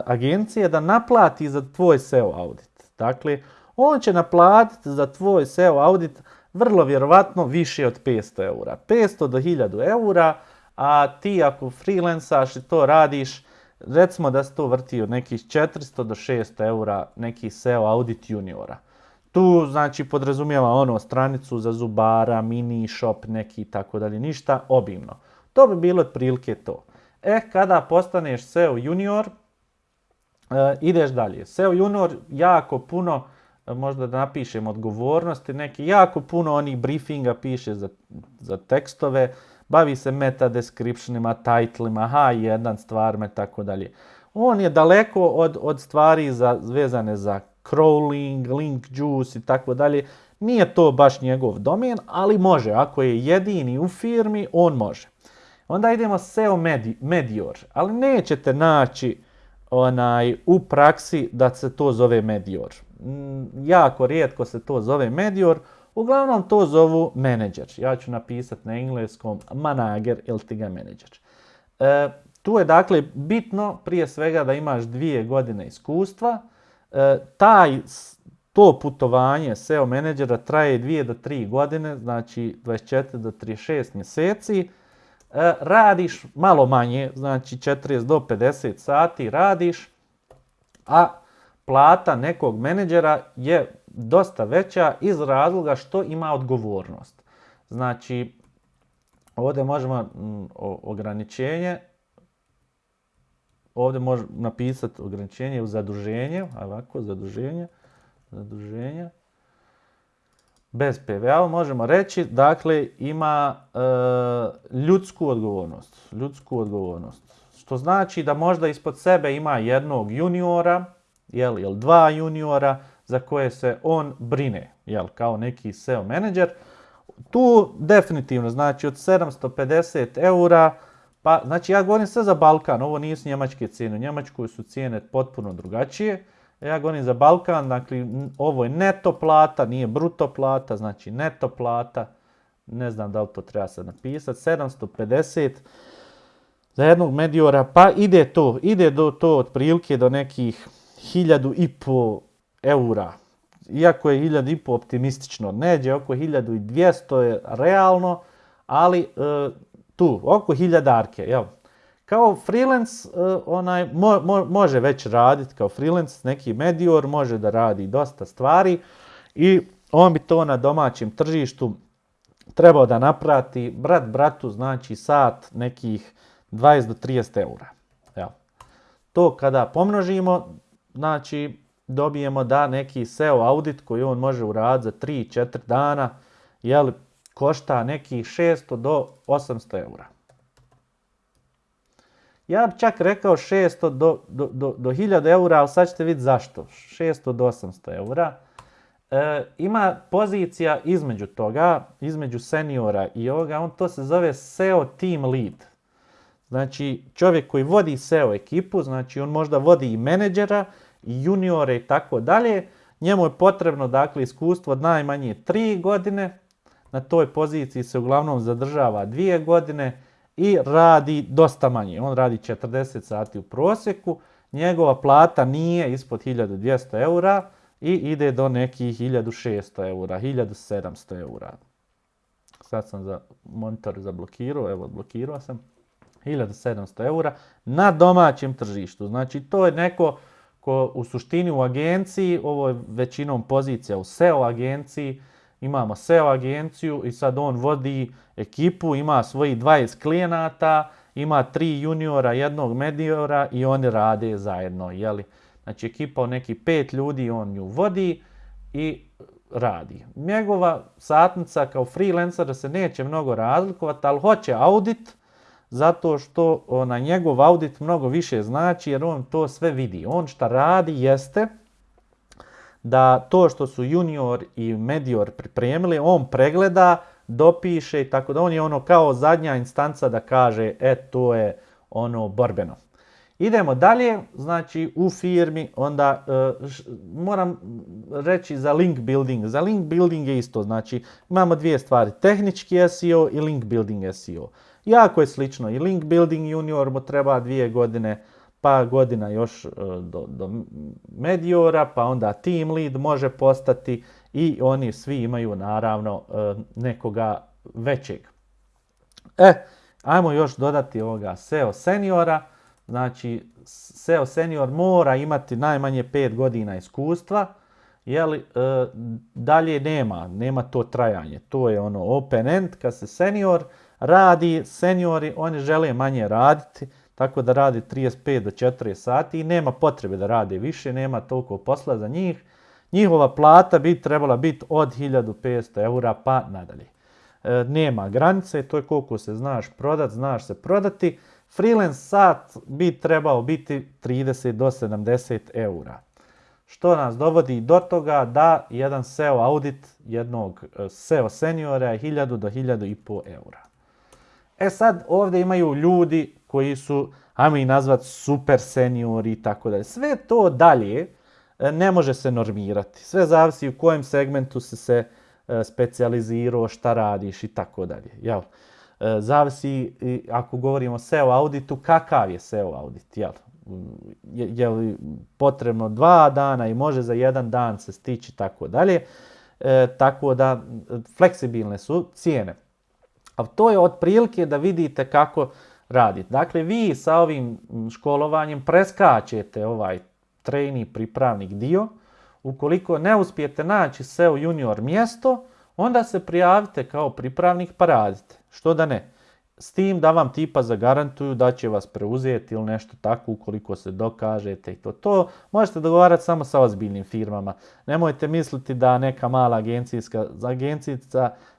agencije da naplati za tvoj SEO audit. Dakle, on će naplatiti za tvoj SEO audit vrlo vjerovatno više od 500 eura. 500 do 1000 eura, a ti ako freelansaš i to radiš, recimo da se to vrti od nekih 400 do 600 eura neki SEO audit juniora. Tu znači podrazumijeva ono stranicu za zubara, mini shop neki tako dalje, ništa obimno. To bi bilo otprilike to. E, kada postaneš SEO junior, e, ideš dalje. SEO junior jako puno, e, možda da napišem odgovornosti, neki jako puno onih briefinga piše za, za tekstove, bavi se meta descriptionima, titlima, H1 stvarima i tako dalje. On je daleko od, od stvari za, vezane za crawling, link juice i tako dalje. Nije to baš njegov domen, ali može. Ako je jedini u firmi, on može. Onda idemo SEO Medior, ali nećete naći onaj, u praksi da se to zove Medior. Mm, jako rijetko se to zove Medior, uglavnom to zovu menadžer. Ja ću napisati na engleskom manager ili ti ga. E, tu je dakle bitno prije svega da imaš dvije godine iskustva. E, taj, to putovanje SEO menadžera traje dvije do tri godine, znači 24 do 36 mjeseci. E, radiš malo manje, znači 40 do 50 sati radiš, a plata nekog menadžera je dosta veća iz razloga što ima odgovornost. Znači, ovdje možemo mm, ograničenje, ovdje možemo napisati ograničenje u zaduženje, ovako, zaduženje, zaduženje, bez PVA možemo reći, dakle, ima e, ljudsku odgovornost. Ljudsku odgovornost. Što znači da možda ispod sebe ima jednog juniora, jel, jel dva juniora, za koje se on brine, jel, kao neki SEO menadžer. Tu definitivno, znači od 750 eura, pa, znači ja govorim sve za Balkan, ovo nisu njemačke cijene, u Njemačkoj su cijene potpuno drugačije. Ja govorim za Balkan, dakle ovo je neto plata, nije bruto plata, znači neto plata. Ne znam da li to treba sad napisati. 750 za jednog mediora, pa ide to, ide do to otprilike do nekih hiljadu i po eura. Iako je hiljadu i po optimistično, neđe oko hiljadu i dvijesto je realno, ali e, tu, oko hiljadarke, jel? Kao freelance uh, onaj, može već raditi kao freelance, neki medior može da radi dosta stvari i on bi to na domaćem tržištu trebao da naprati brat bratu znači sat nekih 20 do 30 eura. To kada pomnožimo, znači dobijemo da neki SEO audit koji on može uraditi za 3-4 dana, jel, košta nekih 600 do 800 eura. Ja bih čak rekao 600 do, do, do, do 1000 eura, ali sad ćete vidjeti zašto. 600 do 800 eura. E, ima pozicija između toga, između seniora i ovoga, on to se zove SEO Team Lead. Znači čovjek koji vodi SEO ekipu, znači on možda vodi i menedžera, juniore i tako dalje. Njemu je potrebno dakle iskustvo od najmanje 3 godine, na toj poziciji se uglavnom zadržava 2 godine, i radi dosta manje. On radi 40 sati u prosjeku, njegova plata nije ispod 1200 eura i ide do nekih 1600 eura, 1700 eura. Sad sam za monitor zablokirao, evo blokirao sam. 1700 eura na domaćem tržištu. Znači to je neko ko u suštini u agenciji, ovo je većinom pozicija u SEO agenciji, imamo SEO agenciju i sad on vodi ekipu, ima svojih 20 klijenata, ima tri juniora, jednog mediora i oni rade zajedno. Jeli? Znači ekipa od nekih pet ljudi, on ju vodi i radi. Njegova satnica kao freelancer se neće mnogo razlikovati, ali hoće audit, zato što na njegov audit mnogo više znači jer on to sve vidi. On šta radi jeste da to što su junior i medior pripremili, on pregleda, dopiše i tako da on je ono kao zadnja instanca da kaže e to je ono borbeno. Idemo dalje, znači u firmi onda e, moram reći za link building. Za link building je isto, znači imamo dvije stvari, tehnički SEO i link building SEO. Jako je slično i link building junior mu treba dvije godine, pa godina još e, do, do mediora, pa onda team lead može postati i oni svi imaju naravno e, nekoga većeg. E, ajmo još dodati ovoga SEO seniora. Znači, SEO senior mora imati najmanje 5 godina iskustva, jeli, e, dalje nema, nema to trajanje. To je ono open end, kad se senior radi, seniori, oni žele manje raditi, tako da radi 35 do 40 sati i nema potrebe da rade više, nema toliko posla za njih. Njihova plata bi trebala biti od 1500 eura pa nadalje. E, nema granice, to je koliko se znaš prodat, znaš se prodati. Freelance sat bi trebao biti 30 do 70 eura. Što nas dovodi do toga da jedan SEO audit jednog e, SEO seniora je 1000 do 1500 eura. E sad ovdje imaju ljudi koji su, ajmo ih nazvat super seniori i tako dalje. Sve to dalje e, ne može se normirati. Sve zavisi u kojem segmentu se se e, specijalizirao, šta radiš i tako dalje. Jel? E, zavisi, ako govorimo o SEO auditu, kakav je SEO audit. Jel? Je, je li potrebno dva dana i može za jedan dan se stići tako dalje. tako da fleksibilne su cijene. A to je otprilike da vidite kako raditi. Dakle, vi sa ovim školovanjem preskačete ovaj trejni pripravnik dio. Ukoliko ne uspijete naći SEO junior mjesto, onda se prijavite kao pripravnik pa radite. Što da ne? S tim da vam tipa zagarantuju da će vas preuzeti ili nešto tako ukoliko se dokažete i to. To možete dogovarati samo sa ozbiljnim firmama. Nemojte misliti da neka mala agencijska agencija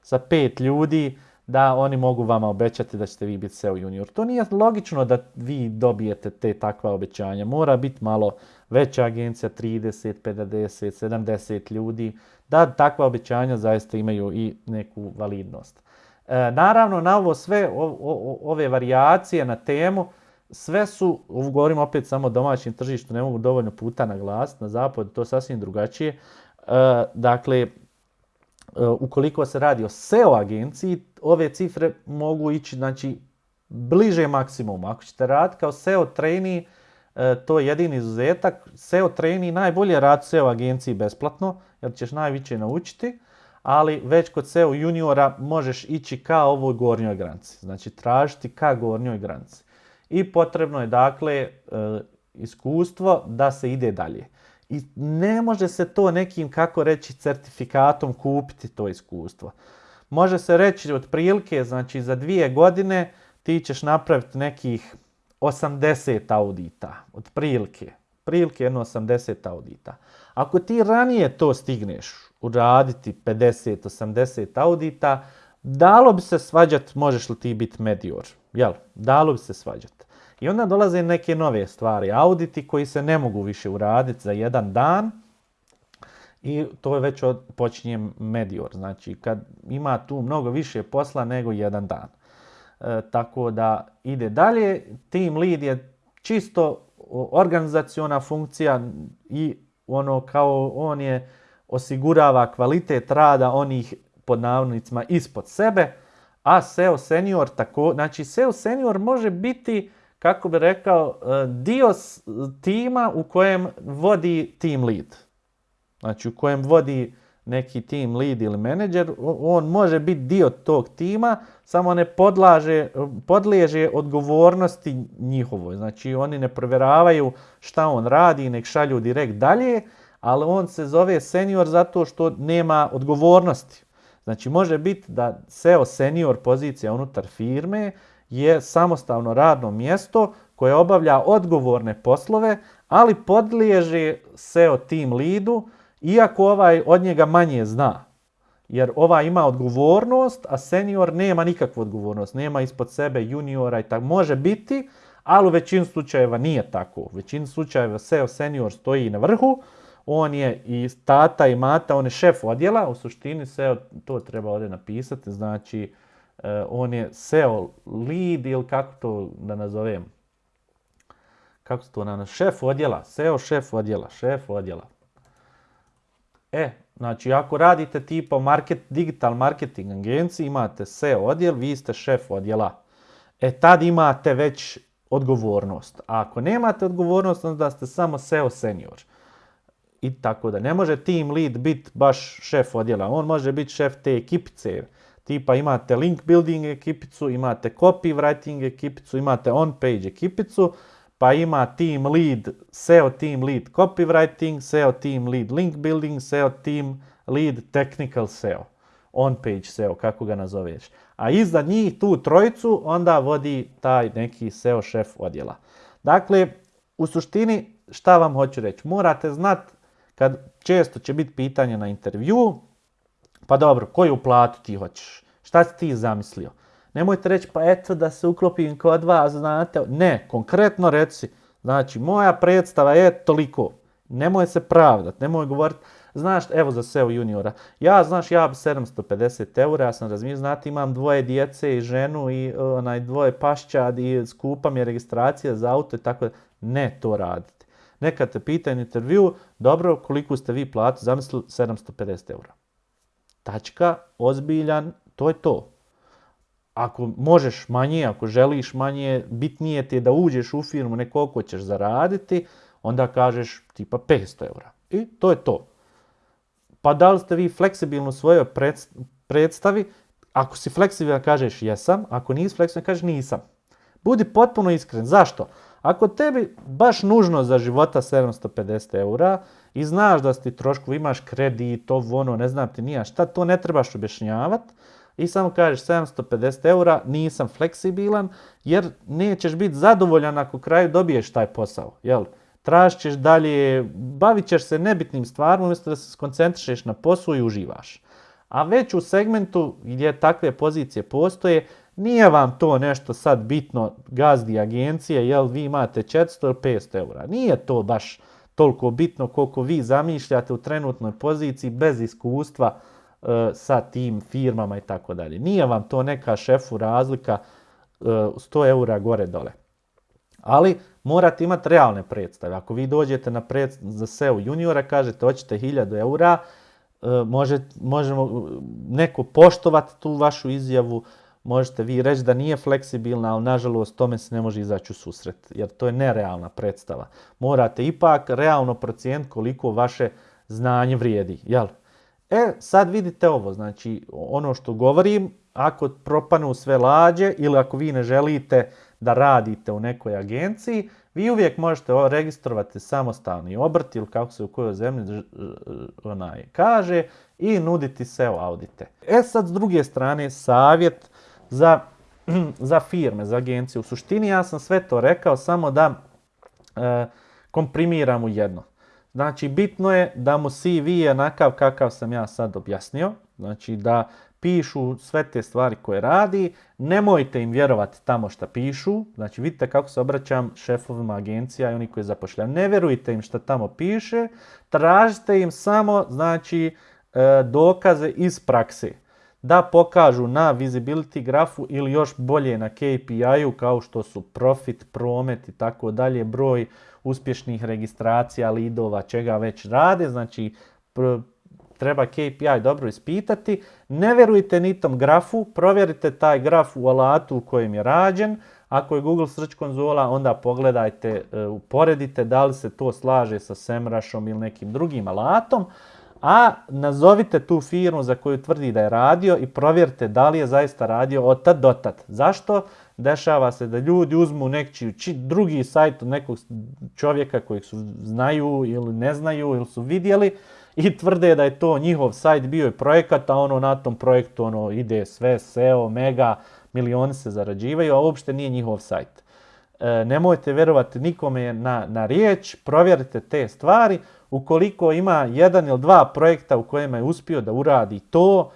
sa pet ljudi da oni mogu vama obećati da ćete vi biti SEO junior. To nije logično da vi dobijete te takva obećanja. Mora biti malo veća agencija, 30, 50, 70 ljudi, da takva obećanja zaista imaju i neku validnost. E, naravno, na ovo sve, ove varijacije na temu, sve su, govorim opet samo o domaćem tržištu, ne mogu dovoljno puta naglasiti, na zapadu to sasvim drugačije. E, dakle, ukoliko se radi o SEO agenciji, ove cifre mogu ići znači, bliže maksimumu. Ako ćete raditi kao SEO trainee, e, to je jedini izuzetak. SEO trainee najbolje radi SEO agenciji besplatno, jer ćeš najviše naučiti, ali već kod SEO juniora možeš ići ka ovoj gornjoj granici. Znači tražiti ka gornjoj granici. I potrebno je dakle e, iskustvo da se ide dalje. I ne može se to nekim, kako reći, certifikatom kupiti to iskustvo. Može se reći otprilike, znači za dvije godine ti ćeš napraviti nekih 80 audita, otprilike. Prilike jedno 80 audita. Ako ti ranije to stigneš uraditi 50-80 audita, dalo bi se svađati možeš li ti biti medior. Jel? Dalo bi se svađati. I onda dolaze neke nove stvari, auditi koji se ne mogu više uraditi za jedan dan i to je već od, počinje medior, znači kad ima tu mnogo više posla nego jedan dan. E, tako da ide dalje, team lead je čisto organizaciona funkcija i ono kao on je osigurava kvalitet rada onih pod navodnicima ispod sebe, a SEO senior tako, znači SEO senior može biti kako bi rekao, e, dio tima u kojem vodi team lead. Znači u kojem vodi neki team lead ili menadžer, on može biti dio tog tima, samo ne podlaže, podliježe odgovornosti njihovoj. Znači oni ne provjeravaju šta on radi, nek šalju direkt dalje, ali on se zove senior zato što nema odgovornosti. Znači može biti da SEO senior pozicija unutar firme je samostalno radno mjesto koje obavlja odgovorne poslove, ali podliježe SEO team leadu, iako ovaj od njega manje zna. Jer ovaj ima odgovornost, a senior nema nikakvu odgovornost. Nema ispod sebe juniora i tako. Može biti, ali u većini slučajeva nije tako. U većini slučajeva SEO senior stoji na vrhu, on je i tata i mata, on je šef odjela, u suštini SEO, to treba ovdje napisati, znači on je SEO lead ili kako to da nazovem. Kako se to na šef odjela, SEO šef odjela, šef odjela. E, znači ako radite tipa market, digital marketing agenciji, imate SEO odjel, vi ste šef odjela. E tad imate već odgovornost. A ako nemate odgovornost, onda ste samo SEO senior. i tako da. Ne može team lead biti baš šef odjela, on može biti šef te ekipice. Tipa imate link building ekipicu, imate copywriting ekipicu, imate on-page ekipicu, pa ima team lead, SEO team lead copywriting, SEO team lead link building, SEO team lead technical SEO, on-page SEO, kako ga nazoveš. A iza njih tu trojicu onda vodi taj neki SEO šef odjela. Dakle, u suštini šta vam hoću reći? Morate znati kad često će biti pitanje na intervju, pa dobro, koju platu ti hoćeš? Šta si ti zamislio? Nemojte reći pa eto da se uklopim kod vas, znate. Ne, konkretno reci, znači moja predstava je toliko. Nemoj se pravdat, nemoj govoriti, znaš, evo za SEO juniora, ja, znaš, ja bi 750 eura, ja sam razmišljao, znate, imam dvoje djece i ženu i onaj dvoje pašćad i skupa mi je registracija za auto i tako da, ne to radite. Neka te pita intervju, dobro, koliko ste vi platu zamislili, 750 eura. Tačka, ozbiljan, to je to. Ako možeš manje, ako želiš manje, bitnije ti je da uđeš u firmu, ne koliko ćeš zaraditi, onda kažeš tipa 500 eura. I to je to. Pa da li ste vi fleksibilni u svojoj predstavi? Ako si fleksibilan kažeš jesam, ako nisi fleksibilan kažeš nisam. Budi potpuno iskren. Zašto? Ako tebi baš nužno za života 750 eura i znaš da ti troškovi, imaš kredit, ovo ono, ne znam ti nija šta, to ne trebaš objašnjavati i samo kažeš 750 eura, nisam fleksibilan, jer nećeš biti zadovoljan ako kraju dobiješ taj posao. Jel? Tražit ćeš dalje, bavit ćeš se nebitnim stvarima umjesto da se skoncentrišeš na poslu i uživaš. A već u segmentu gdje takve pozicije postoje, nije vam to nešto sad bitno gazdi agencije, jel vi imate 400 ili 500 eura. Nije to baš toliko bitno koliko vi zamišljate u trenutnoj poziciji bez iskustva e, sa tim firmama i tako dalje. Nije vam to neka šefu razlika 100 e, eura gore dole. Ali morate imati realne predstave. Ako vi dođete na za SEO juniora, kažete hoćete 1000 eura, e, može, možemo neko poštovati tu vašu izjavu, možete vi reći da nije fleksibilna, ali nažalost tome se ne može izaći u susret, jer to je nerealna predstava. Morate ipak realno procijeniti koliko vaše znanje vrijedi. Jel? E, sad vidite ovo, znači ono što govorim, ako propanu sve lađe ili ako vi ne želite da radite u nekoj agenciji, vi uvijek možete registrovati samostalni obrt ili kako se u kojoj zemlji onaj kaže i nuditi SEO audite. E sad s druge strane savjet za, za firme, za agencije. U suštini ja sam sve to rekao samo da e, komprimiram u jedno. Znači bitno je da mu CV je onakav kakav sam ja sad objasnio. Znači da pišu sve te stvari koje radi, nemojte im vjerovati tamo što pišu, znači vidite kako se obraćam šefovima agencija i oni koji zapošljaju, ne vjerujte im što tamo piše, tražite im samo znači e, dokaze iz prakse da pokažu na visibility grafu ili još bolje na KPI-u kao što su profit, promet i tako dalje, broj uspješnih registracija, lidova, čega već rade, znači treba KPI dobro ispitati. Ne verujte ni tom grafu, provjerite taj graf u alatu u kojem je rađen. Ako je Google Search konzola, onda pogledajte, e, uporedite da li se to slaže sa SEMrushom ili nekim drugim alatom a nazovite tu firmu za koju tvrdi da je radio i provjerite da li je zaista radio od tad do tad. Zašto? Dešava se da ljudi uzmu neki drugi sajt od nekog čovjeka kojeg su znaju ili ne znaju ili su vidjeli i tvrde da je to njihov sajt bio i projekat, a ono na tom projektu ono ide sve, SEO, mega, milioni se zarađivaju, a uopšte nije njihov sajt. E, nemojte vjerovati nikome na, na riječ, provjerite te stvari, ukoliko ima jedan ili dva projekta u kojima je uspio da uradi to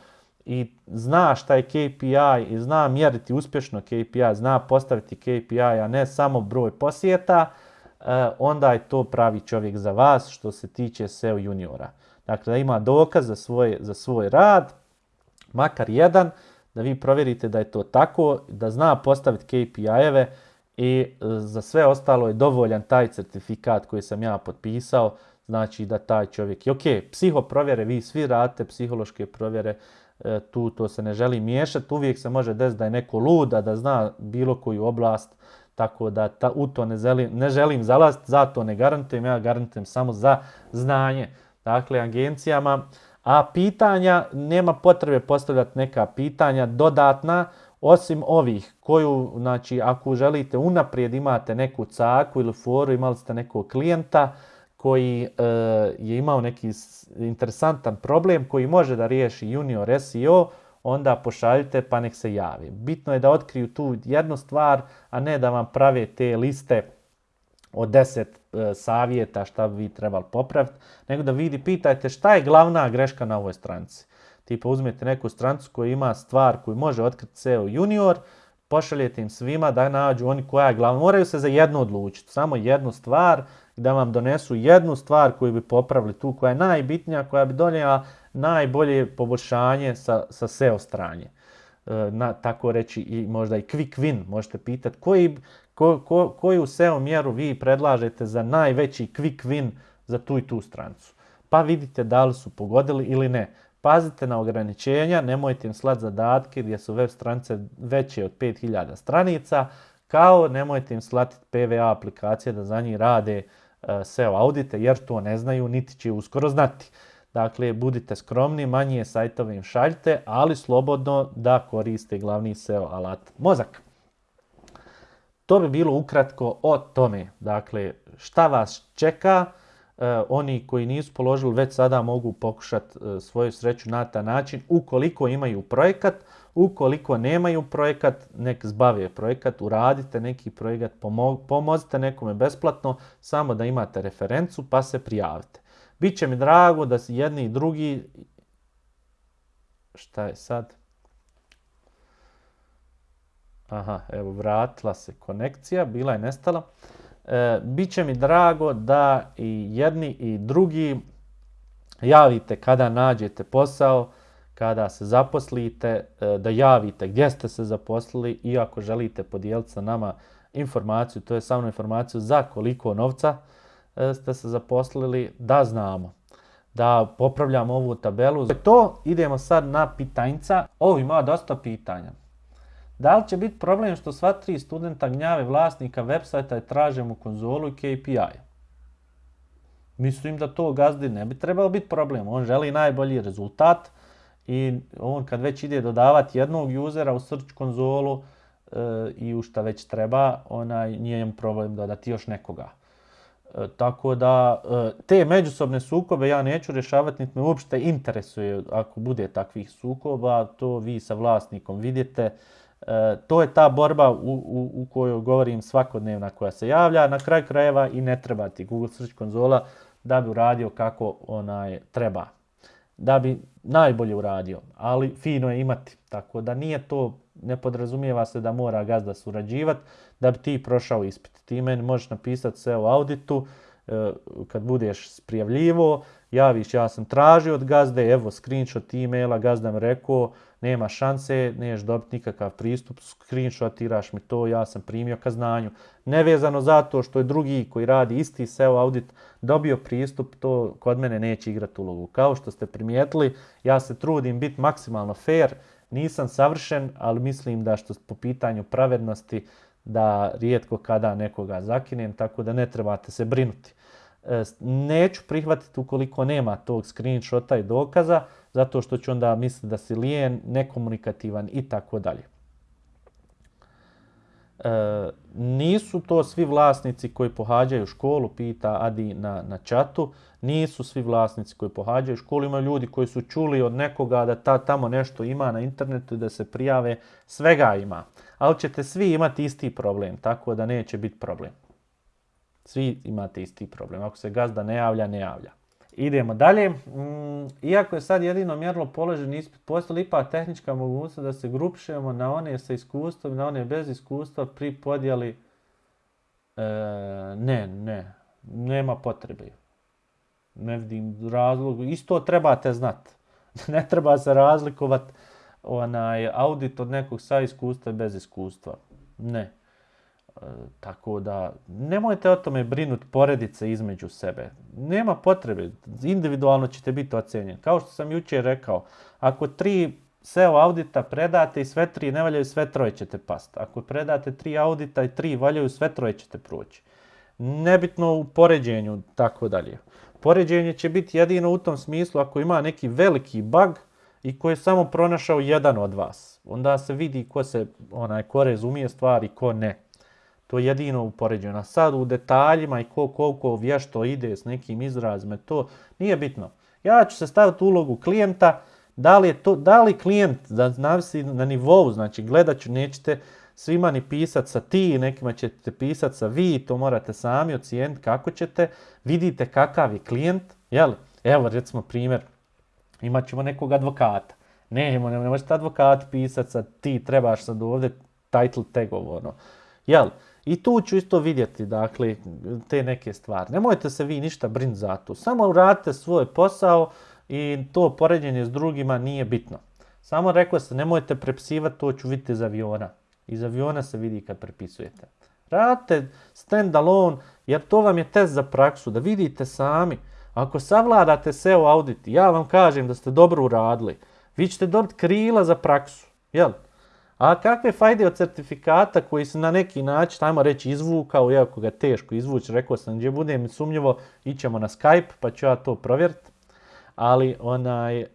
i zna šta je KPI i zna mjeriti uspješno KPI, zna postaviti KPI, a ne samo broj posjeta, e, onda je to pravi čovjek za vas što se tiče SEO juniora. Dakle, da ima dokaz za svoj, za svoj rad, makar jedan, da vi provjerite da je to tako, da zna postaviti KPI-eve i e, za sve ostalo je dovoljan taj certifikat koji sam ja potpisao znači da taj čovjek je ok, psiho provjere, vi svi radite psihološke provjere, e, tu to se ne želi miješati, uvijek se može desiti da je neko luda, da zna bilo koju oblast, tako da ta, u to ne želim, ne želim zalaziti, zato ne garantujem, ja garantujem samo za znanje. Dakle, agencijama, a pitanja, nema potrebe postavljati neka pitanja dodatna, osim ovih koju, znači, ako želite unaprijed imate neku caku ili foru, imali ste nekog klijenta koji e, je imao neki interesantan problem koji može da riješi junior SEO, onda pošaljite pa nek se javi. Bitno je da otkriju tu jednu stvar, a ne da vam prave te liste od deset e, savjeta šta bi vi trebali popraviti, nego da vidi, pitajte šta je glavna greška na ovoj stranici. Tipa uzmete neku stranicu koja ima stvar koju može otkriti SEO junior, pošaljete im svima da nađu oni koja je glavna. Moraju se za jednu odlučiti, samo jednu stvar da vam donesu jednu stvar koju bi popravili tu, koja je najbitnija, koja bi donijela najbolje poboljšanje sa, sa SEO stranje. E, na, tako reći i možda i quick win, možete pitati koji, ko, ko, koju SEO mjeru vi predlažete za najveći quick win za tu i tu strancu. Pa vidite da li su pogodili ili ne. Pazite na ograničenja, nemojte im slati zadatke gdje su web stranice veće od 5000 stranica, kao nemojte im slati PVA aplikacije da za njih rade e, SEO audite jer to ne znaju niti će uskoro znati. Dakle, budite skromni, manje sajtove im šaljite, ali slobodno da koriste glavni SEO alat mozak. To bi bilo ukratko o tome. Dakle, šta vas čeka, e, oni koji nisu položili već sada mogu pokušati e, svoju sreću na taj način. Ukoliko imaju projekat, ukoliko nemaju projekat, nek zbave projekat, uradite neki projekat, pomozite nekome besplatno, samo da imate referencu pa se prijavite. Biće mi drago da si jedni i drugi... Šta je sad? Aha, evo vratila se konekcija, bila je nestala. E, Biće mi drago da i jedni i drugi javite kada nađete posao, kada se zaposlite, e, da javite gdje ste se zaposlili i ako želite podijeliti sa nama informaciju, to je samo informaciju za koliko novca E, ste se zaposlili, da znamo. Da popravljamo ovu tabelu. To idemo sad na pitanjca. Ovo ima dosta pitanja. Da li će biti problem što sva tri studenta gnjave vlasnika websajta i traže mu konzolu i KPI? Mislim da to gazdi ne bi trebalo biti problem. On želi najbolji rezultat i on kad već ide dodavati jednog usera u search konzolu e, i u šta već treba, onaj, nije im problem dodati još nekoga. E, tako da e, te međusobne sukobe ja neću rješavati, niti me uopšte interesuje ako bude takvih sukoba, to vi sa vlasnikom vidite. E, to je ta borba u, u, u kojoj govorim svakodnevna koja se javlja. Na kraju krajeva i ne treba ti Google Search konzola da bi uradio kako onaj treba. Da bi najbolje uradio, ali fino je imati. Tako da nije to, ne podrazumijeva se da mora gazda surađivati da bi ti prošao ispit. Ti meni možeš napisati sve u auditu, e, kad budeš prijavljivo, javiš ja sam tražio od gazde, evo screenshot e-maila, gazda mi rekao, nema šanse, neš dobiti nikakav pristup, screenshotiraš mi to, ja sam primio ka znanju. Nevezano zato što je drugi koji radi isti SEO audit dobio pristup, to kod mene neće igrati ulogu. Kao što ste primijetili, ja se trudim biti maksimalno fair, nisam savršen, ali mislim da što po pitanju pravednosti da rijetko kada nekoga zakinem, tako da ne trebate se brinuti. E, neću prihvatiti ukoliko nema tog screenshota i dokaza, zato što ću onda misliti da si lijen, nekomunikativan i tako dalje. E, nisu to svi vlasnici koji pohađaju školu, pita Adi na, na čatu, nisu svi vlasnici koji pohađaju školu, imaju ljudi koji su čuli od nekoga da ta, tamo nešto ima na internetu i da se prijave, svega ima. Ali ćete svi imati isti problem, tako da neće biti problem. Svi imate isti problem. Ako se gazda ne javlja, ne javlja. Idemo dalje. Mm, iako je sad jedino mjerilo položen ispit, postoji ipak tehnička mogućnost da se grupišemo na one sa iskustvom na one bez iskustva pri podjeli. E, ne, ne, nema potrebe. Ne vidim razlog. Isto trebate znati. ne treba se razlikovati onaj audit od nekog sa iskustva bez iskustva. Ne. E, tako da, nemojte o tome brinuti poredice između sebe. Nema potrebe, individualno ćete biti ocenjeni. Kao što sam jučer rekao, ako tri SEO audita predate i sve tri ne valjaju, sve troje ćete past. Ako predate tri audita i tri valjaju, sve troje ćete proći. Nebitno u poređenju, tako dalje. Poređenje će biti jedino u tom smislu ako ima neki veliki bug i koji je samo pronašao jedan od vas. Onda se vidi ko se, onaj, ko razumije stvari, ko ne. To je jedino u poređenju. A sad u detaljima i ko koliko vješto ide s nekim izrazima, to nije bitno. Ja ću se staviti ulogu klijenta, da li, je to, da li klijent, da zavisi na nivou, znači gledat ću, nećete svima ni pisati sa ti, nekima ćete pisati sa vi, to morate sami ocijeniti kako ćete, vidite kakav je klijent, jel? Evo recimo primjer, imat ćemo nekog advokata. Ne, ne, možete advokat pisati sa ti, trebaš sad ovdje title tagov, ono. Jel? I tu ću isto vidjeti, dakle, te neke stvari. Nemojte se vi ništa brin za to. Samo uradite svoj posao i to poređenje s drugima nije bitno. Samo rekao se, nemojte prepisivati, to ću vidjeti iz aviona. Iz aviona se vidi kad prepisujete. Radite stand alone, jer to vam je test za praksu, da vidite sami. Ako savladate SEO audit, ja vam kažem da ste dobro uradili, vi ćete dobiti krila za praksu. Jel? A kakve fajde od certifikata koji se na neki način, ajmo reći, izvukao, iako ga teško izvući, rekao sam gdje budem sumnjivo, ićemo na Skype pa ću ja to provjeriti. Ali onaj, e,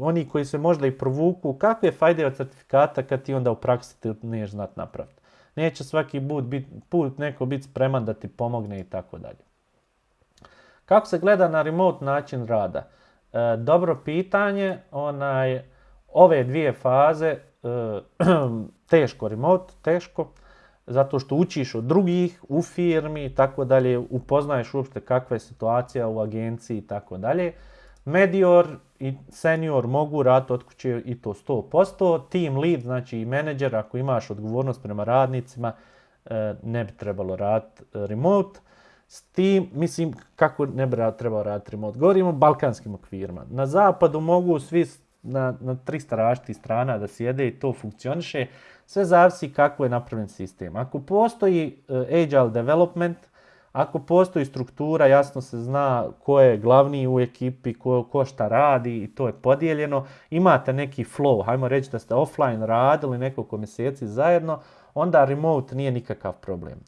oni koji se možda i provuku, kakve fajde od certifikata kad ti onda u praksi ti neš znat napraviti. Neće svaki put, bit, put neko biti spreman da ti pomogne i tako dalje. Kako se gleda na remote način rada? E, dobro pitanje, onaj, ove dvije faze teško remote, teško, zato što učiš od drugih u firmi i tako dalje, upoznaješ uopšte kakva je situacija u agenciji i tako dalje. Medior i senior mogu raditi od kuće i to 100%. Team lead, znači i menadžer, ako imaš odgovornost prema radnicima, e, ne bi trebalo raditi e, remote. S tim, mislim, kako ne bi trebalo raditi remote? Govorimo o balkanskim okvirima. Na zapadu mogu svi na, na 300 različitih strana da sjede i to funkcioniše. Sve zavisi kako je napravljen sistem. Ako postoji uh, agile development, ako postoji struktura, jasno se zna ko je glavni u ekipi, ko, ko šta radi i to je podijeljeno, imate neki flow, hajmo reći da ste offline radili nekoliko mjeseci zajedno, onda remote nije nikakav problem.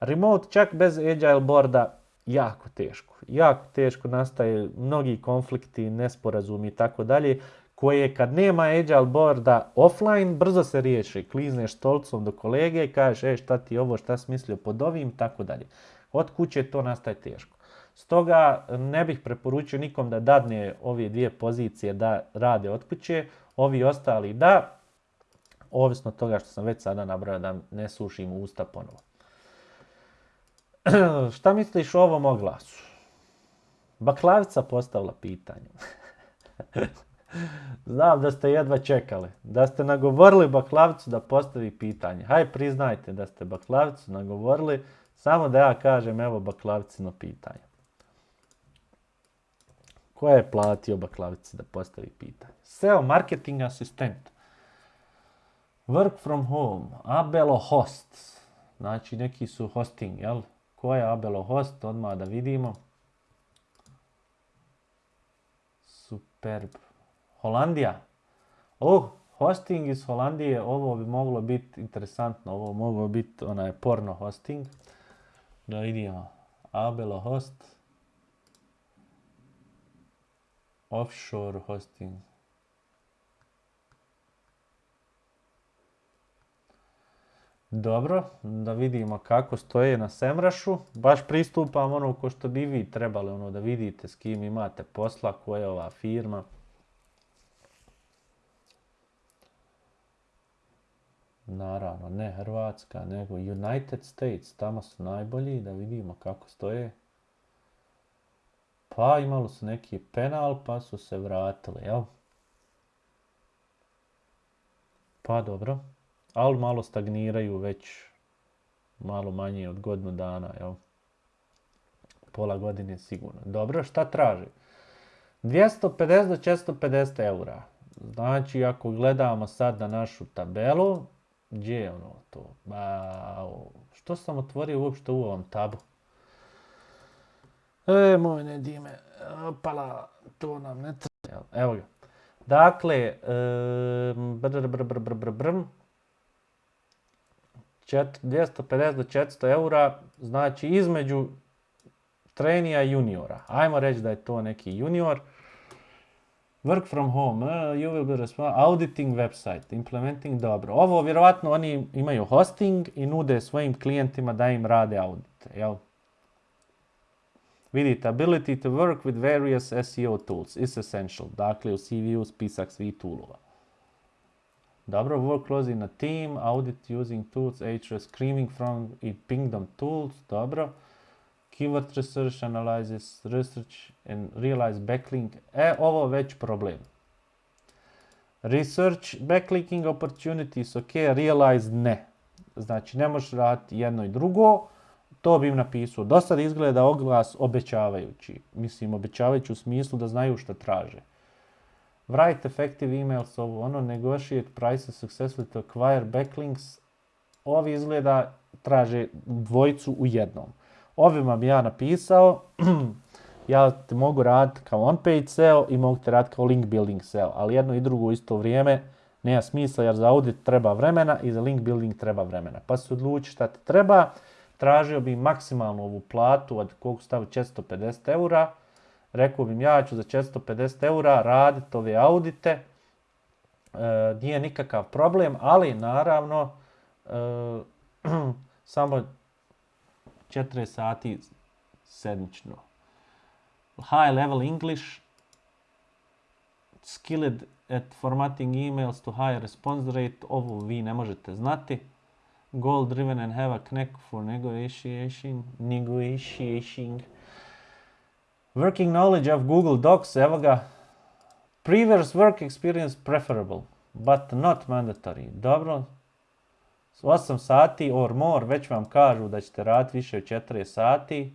Remote čak bez agile boarda jako teško. Jako teško nastaje mnogi konflikti, nesporazumi i tako dalje koje kad nema agile boarda offline, brzo se riješi. Klizneš stolcom do kolege kažeš, e šta ti ovo, šta si mislio pod ovim, tako dalje. Od kuće to nastaje teško. Stoga ne bih preporučio nikom da dadne ove dvije pozicije da rade od kuće, ovi ostali da, ovisno toga što sam već sada nabrao da ne sušim usta ponovo. šta misliš o ovom oglasu? Baklavica postavila pitanje. Znam da ste jedva čekali, da ste nagovorili baklavicu da postavi pitanje. Haj priznajte da ste baklavicu nagovorili, samo da ja kažem evo baklavicino pitanje. Ko je platio baklavici da postavi pitanje? SEO marketing asistent. Work from home. Abelo host. Znači neki su hosting, jel? Ko je Abelo host? Odmah da vidimo. Superb. Holandija. Oh, hosting iz Holandije, ovo bi moglo biti interesantno, ovo moglo biti onaj porno hosting. Da vidimo, Abelo host. Offshore hosting. Dobro, da vidimo kako stoje na Semrašu. Baš pristupam ono ko što bi vi trebali ono da vidite s kim imate posla, koja je ova firma. Naravno, ne Hrvatska, nego United States. Tamo su najbolji, da vidimo kako stoje. Pa imali su neki penal, pa su se vratili, jel? Pa dobro. Ali malo stagniraju već malo manje od godinu dana, jel? Pola godine sigurno. Dobro, šta traži? 250 do 450 eura. Znači, ako gledamo sad na našu tabelu, gdje je ono to? Ba, što sam otvorio uopšte u ovom tabu? E, moj ne dime, opala, to nam ne treba. Evo ga. Dakle, um, brr, brr, brr, brr, brr, brr, čet- 250 do 400 eura, znači između trenija i juniora. Ajmo reći da je to neki junior. Work from home, uh, you will be responsible, auditing website, implementing, dobro. Ovo vjerovatno oni imaju hosting i nude svojim klijentima da im rade audite, jel? Vidite, ability to work with various SEO tools is essential. Dakle, u CV-u spisak svih toolova. Dobro, work closely in a team, audit using tools, Ahrefs, screaming from i pingdom tools, dobro. Keyword research analysis, research and realize backlink. E, ovo već problem. Research, backlinking opportunities, ok, realize ne. Znači, ne možeš raditi jedno i drugo, to bi im napisao. Do sad izgleda oglas obećavajući. Mislim, obećavajući u smislu da znaju što traže. Write effective emails, ovo ono, negotiate prices successfully to acquire backlinks. Ovi izgleda traže dvojicu u jednom. Ovima bi ja napisao, ja te mogu raditi kao on-page SEO i mogu te raditi kao link building SEO, ali jedno i drugo isto vrijeme nema smisla jer za audit treba vremena i za link building treba vremena. Pa se odluči šta ti treba, tražio bi maksimalnu ovu platu od koliko stavi 450 eura, rekao bi ja ću za 450 eura raditi ove audite, e, nije nikakav problem, ali naravno e, samo 4 sati sedmično. High level English, skilled at formatting emails to high response rate, ovo vi ne možete znati. Goal driven and have a knack for negotiation, negotiating. Working knowledge of Google Docs, evo ga. Previous work experience preferable, but not mandatory. Dobro, 8 sati or more, već vam kažu da ćete raditi više od 4 sati.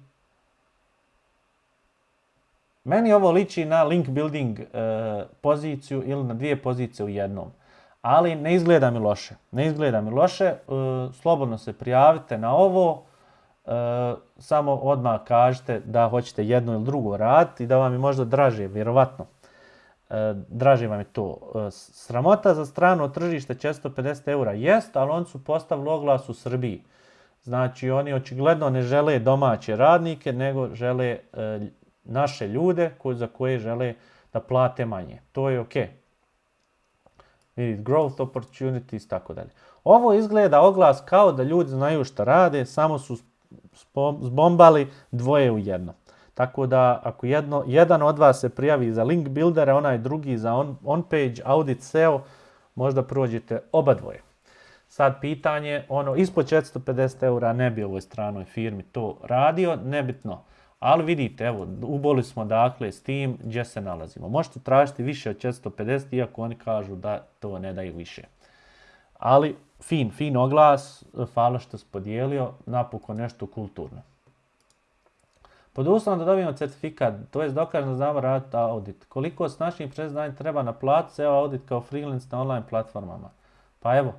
Meni ovo liči na link building e, poziciju ili na dvije pozicije u jednom. Ali ne izgleda mi loše. Ne izgleda mi loše. E, slobodno se prijavite na ovo. E, samo odmah kažete da hoćete jedno ili drugo raditi i da vam je možda draže, vjerovatno. E, draže vam je to. E, sramota za strano tržište 450 eura jest, ali oni su postavili oglas u Srbiji. Znači oni očigledno ne žele domaće radnike, nego žele e, naše ljude za koje žele da plate manje. To je ok. Growth opportunities, tako dalje. Ovo izgleda oglas kao da ljudi znaju šta rade, samo su zbombali dvoje u jedno. Tako da ako jedno, jedan od vas se prijavi za link buildera, onaj drugi za on, on page, audit SEO, možda prođete oba dvoje. Sad pitanje, ono, ispod 450 eura ne bi ovoj stranoj firmi to radio, nebitno. Ali vidite, evo, uboli smo dakle s tim gdje se nalazimo. Možete tražiti više od 450, iako oni kažu da to ne daju više. Ali, fin, fin oglas, hvala što si podijelio, napokon nešto kulturno. Pod uslovom da dobijemo certifikat, to je dokažno da znamo raditi audit. Koliko s našim preznanjem treba naplatiti SEO audit kao freelance na online platformama? Pa evo,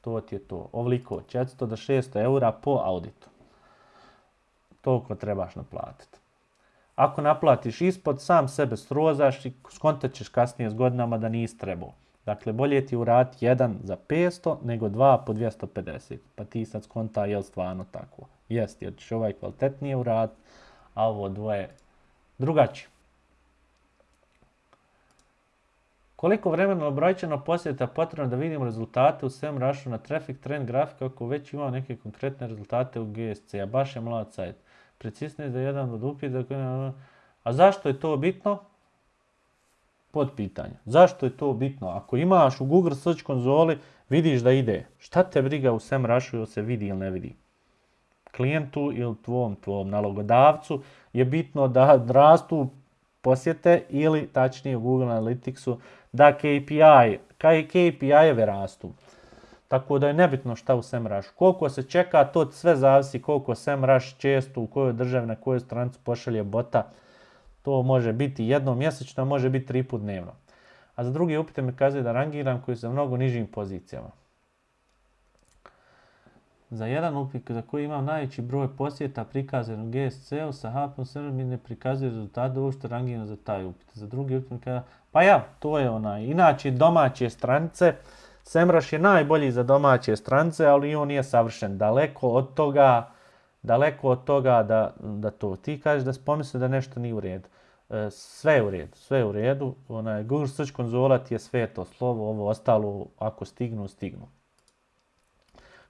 to ti je to. Ovoliko, 400 do 600 eura po auditu. Toliko trebaš naplatiti. Ako naplatiš ispod, sam sebe srozaš i skontat ćeš kasnije s godinama da nisi trebao. Dakle, bolje ti urati jedan za 500 nego dva po 250. Pa ti sad skonta je stvarno tako. Jest, jer ćeš ovaj kvalitetnije uraditi, a ovo dvoje drugačije. Koliko vremena brojčano posjeta potrebno da vidimo rezultate u SEMrušu na traffic trend grafika ako već imamo neke konkretne rezultate u GSC, a baš je mlad sajt. Precisnije za jedan od upita. A zašto je to bitno? Pod pitanje. Zašto je to bitno? Ako imaš u Google Search konzoli, vidiš da ide. Šta te briga u SEMrušu ili se vidi ili ne vidi? Klijentu ili tvom, tvom nalogodavcu je bitno da rastu posjete ili tačnije u Google Analyticsu da KPI, KPI-eve rastu. Tako da je nebitno šta u SEMrush. Koliko se čeka, to sve zavisi koliko SEMrush često u kojoj državi, na kojoj stranicu pošalje bota. To može biti jednom mjesečno, može biti tri put dnevno. A za drugi upite mi kazuje da rangiram koji su mnogo nižim pozicijama. Za jedan upit za koji imam najveći broj posjeta prikazan u GSC-u sa mi ne prikazuje rezultate uopšte rangirano za taj upit. Za drugi upit mi pa ja, to je onaj. Inače domaće stranice, Semrush je najbolji za domaće stranice, ali on nije savršen. Daleko od toga, daleko od toga da, da to. Ti kažeš da pomisli da nešto nije u redu. E, sve je u redu, sve je u redu. Onaj, Google Search konzola ti je sve to slovo, ovo ostalo ako stignu, stignu.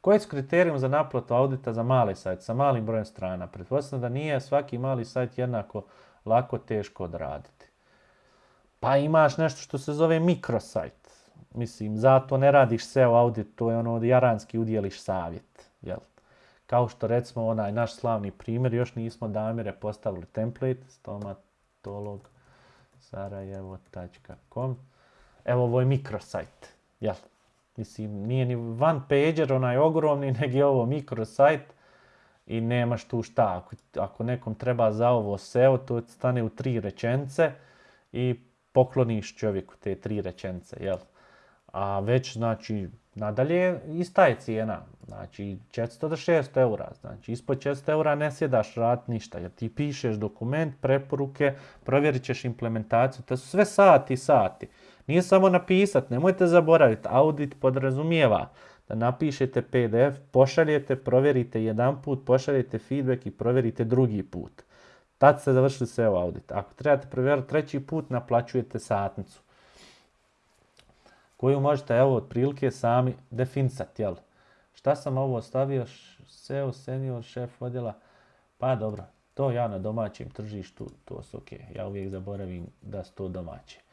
Koji su kriterijum za naplatu audita za mali sajt sa malim brojem strana? Pretpostavljam da nije svaki mali sajt jednako lako teško odraditi. Pa imaš nešto što se zove mikrosajt. Mislim, zato ne radiš SEO audit, to je ono od jaranski udjeliš savjet. Jel? Kao što recimo onaj naš slavni primjer, još nismo damire postavili template, stomatolog sarajevo.com. Evo ovo je mikrosajt. Jel? Mislim, nije ni one pager, onaj ogromni, nego je ovo mikrosajt i nemaš tu šta. Ako, ako nekom treba za ovo SEO, to stane u tri rečence i pokloniš čovjeku te tri rečence, jel? A već, znači, nadalje ista je cijena. Znači, 400 do 600 eura. Znači, ispod 400 eura ne sjedaš rad ništa, jer ti pišeš dokument, preporuke, provjerit ćeš implementaciju, to su sve sati i sati. Nije samo napisat, nemojte zaboraviti, audit podrazumijeva da napišete PDF, pošaljete, provjerite jedan put, pošaljete feedback i provjerite drugi put. Tad ste završili SEO audit. Ako trebate provjeriti treći put, naplaćujete satnicu. Koju možete, evo, otprilike sami definisati, jel? Šta sam ovo ostavio? SEO, senior, šef odjela. Pa dobro, to ja na domaćem tržištu, to su ok. Ja uvijek zaboravim da su to domaće.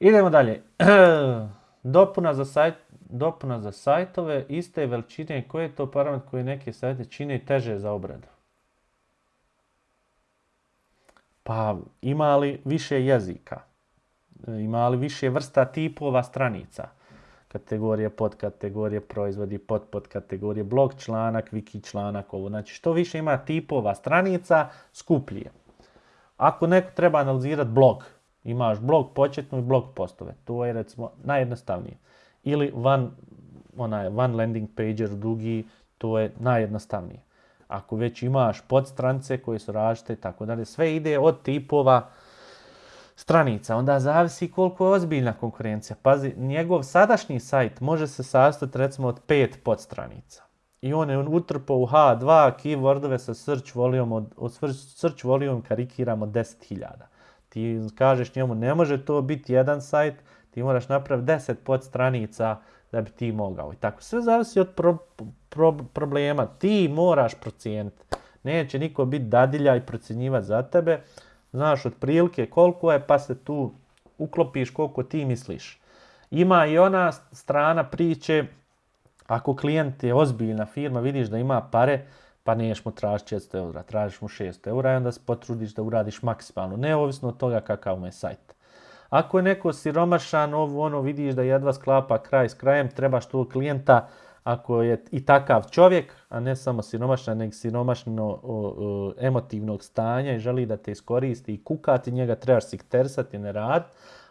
Idemo dalje. Dopuna za, sajt, dopuna za sajtove iste veličine. Koji je to parametar koji neke sajte čine teže za obradu? Pa ima li više jezika? Ima li više vrsta tipova stranica? Kategorije, podkategorije, proizvodi, pod podkategorije, blog članak, wiki članak, ovo. Znači što više ima tipova stranica, skuplje. Ako neko treba analizirati blog, imaš blog početnu i blog postove. To je recimo najjednostavnije. Ili one, onaj, one landing pager dugi, to je najjednostavnije ako već imaš podstranice koje su različite i tako dalje, sve ide od tipova stranica. Onda zavisi koliko je ozbiljna konkurencija. Pazi, njegov sadašnji sajt može se sastati recimo od pet podstranica. I on je utrpao u H2 keywordove sa search volume, search volume karikiramo 10.000. Ti kažeš njemu ne može to biti jedan sajt, ti moraš napraviti 10 podstranica da bi ti mogao. I tako sve zavisi od pro, pro, problema. Ti moraš procijeniti. Neće niko biti dadilja i procjenjivati za tebe. Znaš otprilike koliko je pa se tu uklopiš koliko ti misliš. Ima i ona strana priče, ako klijent je ozbiljna firma, vidiš da ima pare, pa niješ mu tražiti 400 eura, tražiš mu 600 eura i onda se potrudiš da uradiš maksimalno, neovisno od toga kakav mu je sajt. Ako je neko siromašan, ovo ono vidiš da jedva sklapa kraj s krajem, trebaš tu klijenta ako je i takav čovjek, a ne samo siromašan, nego siromašno emotivnog stanja i želi da te iskoristi i kukati, njega trebaš siktersati, ne rad.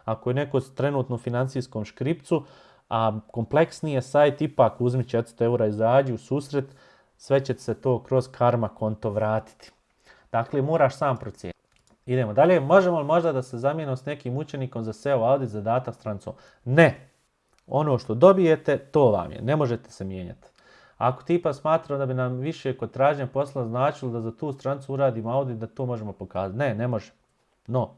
Ako je neko trenutno financijskom škripcu, a kompleksniji sajt, ipak uzmi 400 eura, izađi u susret, sve će se to kroz karma konto vratiti. Dakle, moraš sam procijeniti. Idemo dalje. Možemo li možda da se zamijenimo s nekim učenikom za SEO audit zadatak strancom? Ne. Ono što dobijete, to vam je. Ne možete se mijenjati. Ako tipa smatra da bi nam više kod traženja posla značilo da za tu strancu uradimo audit, da to možemo pokazati. Ne, ne može. No.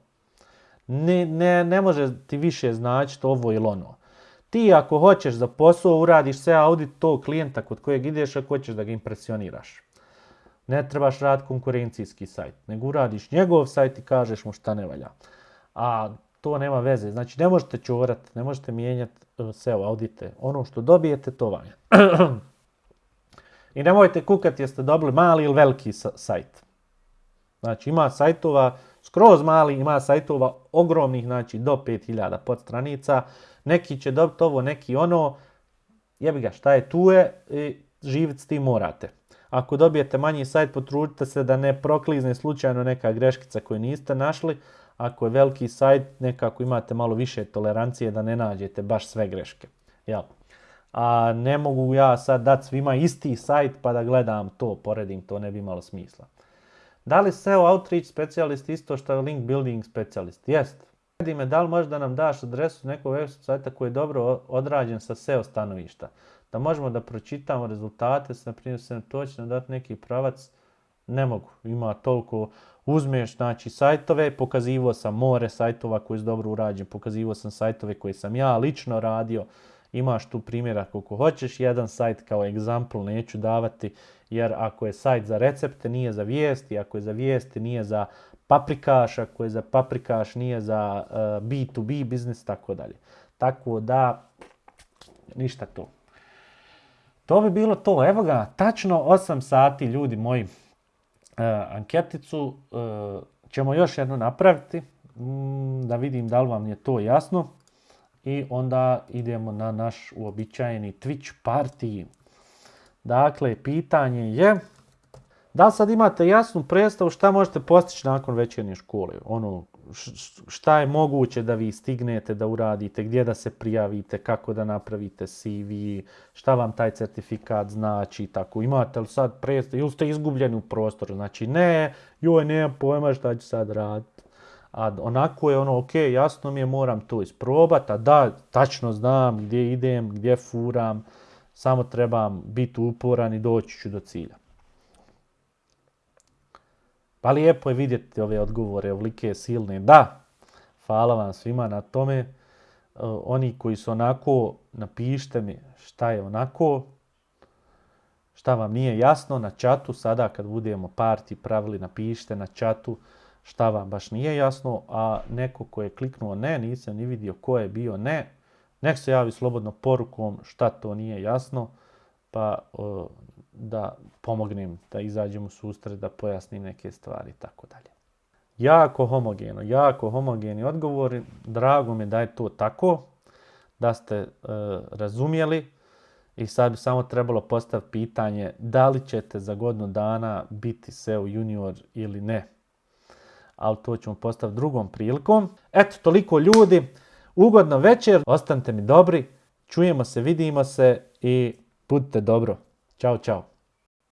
Ne, ne, ne može ti više značiti ovo ili ono. Ti ako hoćeš za posao uradiš sve audit tog klijenta kod kojeg ideš, ako hoćeš da ga impresioniraš. Ne trebaš rad konkurencijski sajt, nego uradiš njegov sajt i kažeš mu šta ne valja. A to nema veze. Znači ne možete čorat, ne možete mijenjati e, SEO audite. Ono što dobijete, to vam je. I nemojte kukati jeste dobili mali ili veliki sajt. Znači ima sajtova skroz mali, ima sajtova ogromnih, znači do 5000 podstranica. Neki će dobiti ovo, neki ono. Jebi ga, šta je tu je i živjeti s tim morate. Ako dobijete manji sajt, potrudite se da ne proklizne slučajno neka greškica koju niste našli. Ako je veliki sajt, nekako imate malo više tolerancije da ne nađete baš sve greške. Jel? a ne mogu ja sad dati svima isti sajt pa da gledam to, poredim, to ne bi imalo smisla. Da li SEO Outreach specijalist isto što je link building specijalist? Jest. Redi me da li možda nam daš adresu nekog web sajta koji je dobro odrađen sa SEO stanovišta. Da možemo da pročitamo rezultate, na primjer se točno dati neki pravac, ne mogu. Ima toliko, uzmeš znači sajtove, pokazivo sam more sajtova koji su dobro urađen, pokazivo sam sajtove koje sam ja lično radio, imaš tu primjera koliko hoćeš, jedan sajt kao egzampl neću davati, jer ako je sajt za recepte, nije za vijesti, ako je za vijesti, nije za paprikaš, ako je za paprikaš, nije za B2B uh, biznis, tako dalje. Tako da, ništa to. To bi bilo to. Evo ga, tačno 8 sati, ljudi moji, uh, anketicu uh, ćemo još jedno napraviti, mm, da vidim da li vam je to jasno. I onda idemo na naš uobičajeni Twitch party. Dakle, pitanje je da sad imate jasnu predstavu šta možete postići nakon večernje škole? Ono, šta je moguće da vi stignete da uradite, gdje da se prijavite, kako da napravite CV, šta vam taj certifikat znači, tako. Imate li sad predstavu, ili ste izgubljeni u prostoru? Znači, ne, joj, nemam pojma šta ću sad raditi. A onako je ono, ok, jasno mi je, moram to isprobati, a da, tačno znam gdje idem, gdje furam, samo trebam biti uporan i doći ću do cilja. Pa lijepo je vidjeti ove odgovore, ovolike silne. Da, hvala vam svima na tome. Uh, oni koji su onako, napišite mi šta je onako, šta vam nije jasno na čatu. Sada kad budemo parti pravili, napišite na čatu šta vam baš nije jasno. A neko ko je kliknuo ne, nisam ni vidio ko je bio ne, nek se javi slobodno porukom šta to nije jasno. Pa uh, da pomognem, da izađem u susret, da pojasnim neke stvari i tako dalje. Jako homogeno, jako homogeni odgovori. Drago mi da je to tako, da ste e, razumjeli i sad bi samo trebalo postaviti pitanje da li ćete za godinu dana biti SEO junior ili ne. Ali to ćemo postaviti drugom prilikom. Eto, toliko ljudi. Ugodno večer, ostanite mi dobri, čujemo se, vidimo se i budite dobro. Ćao, čao.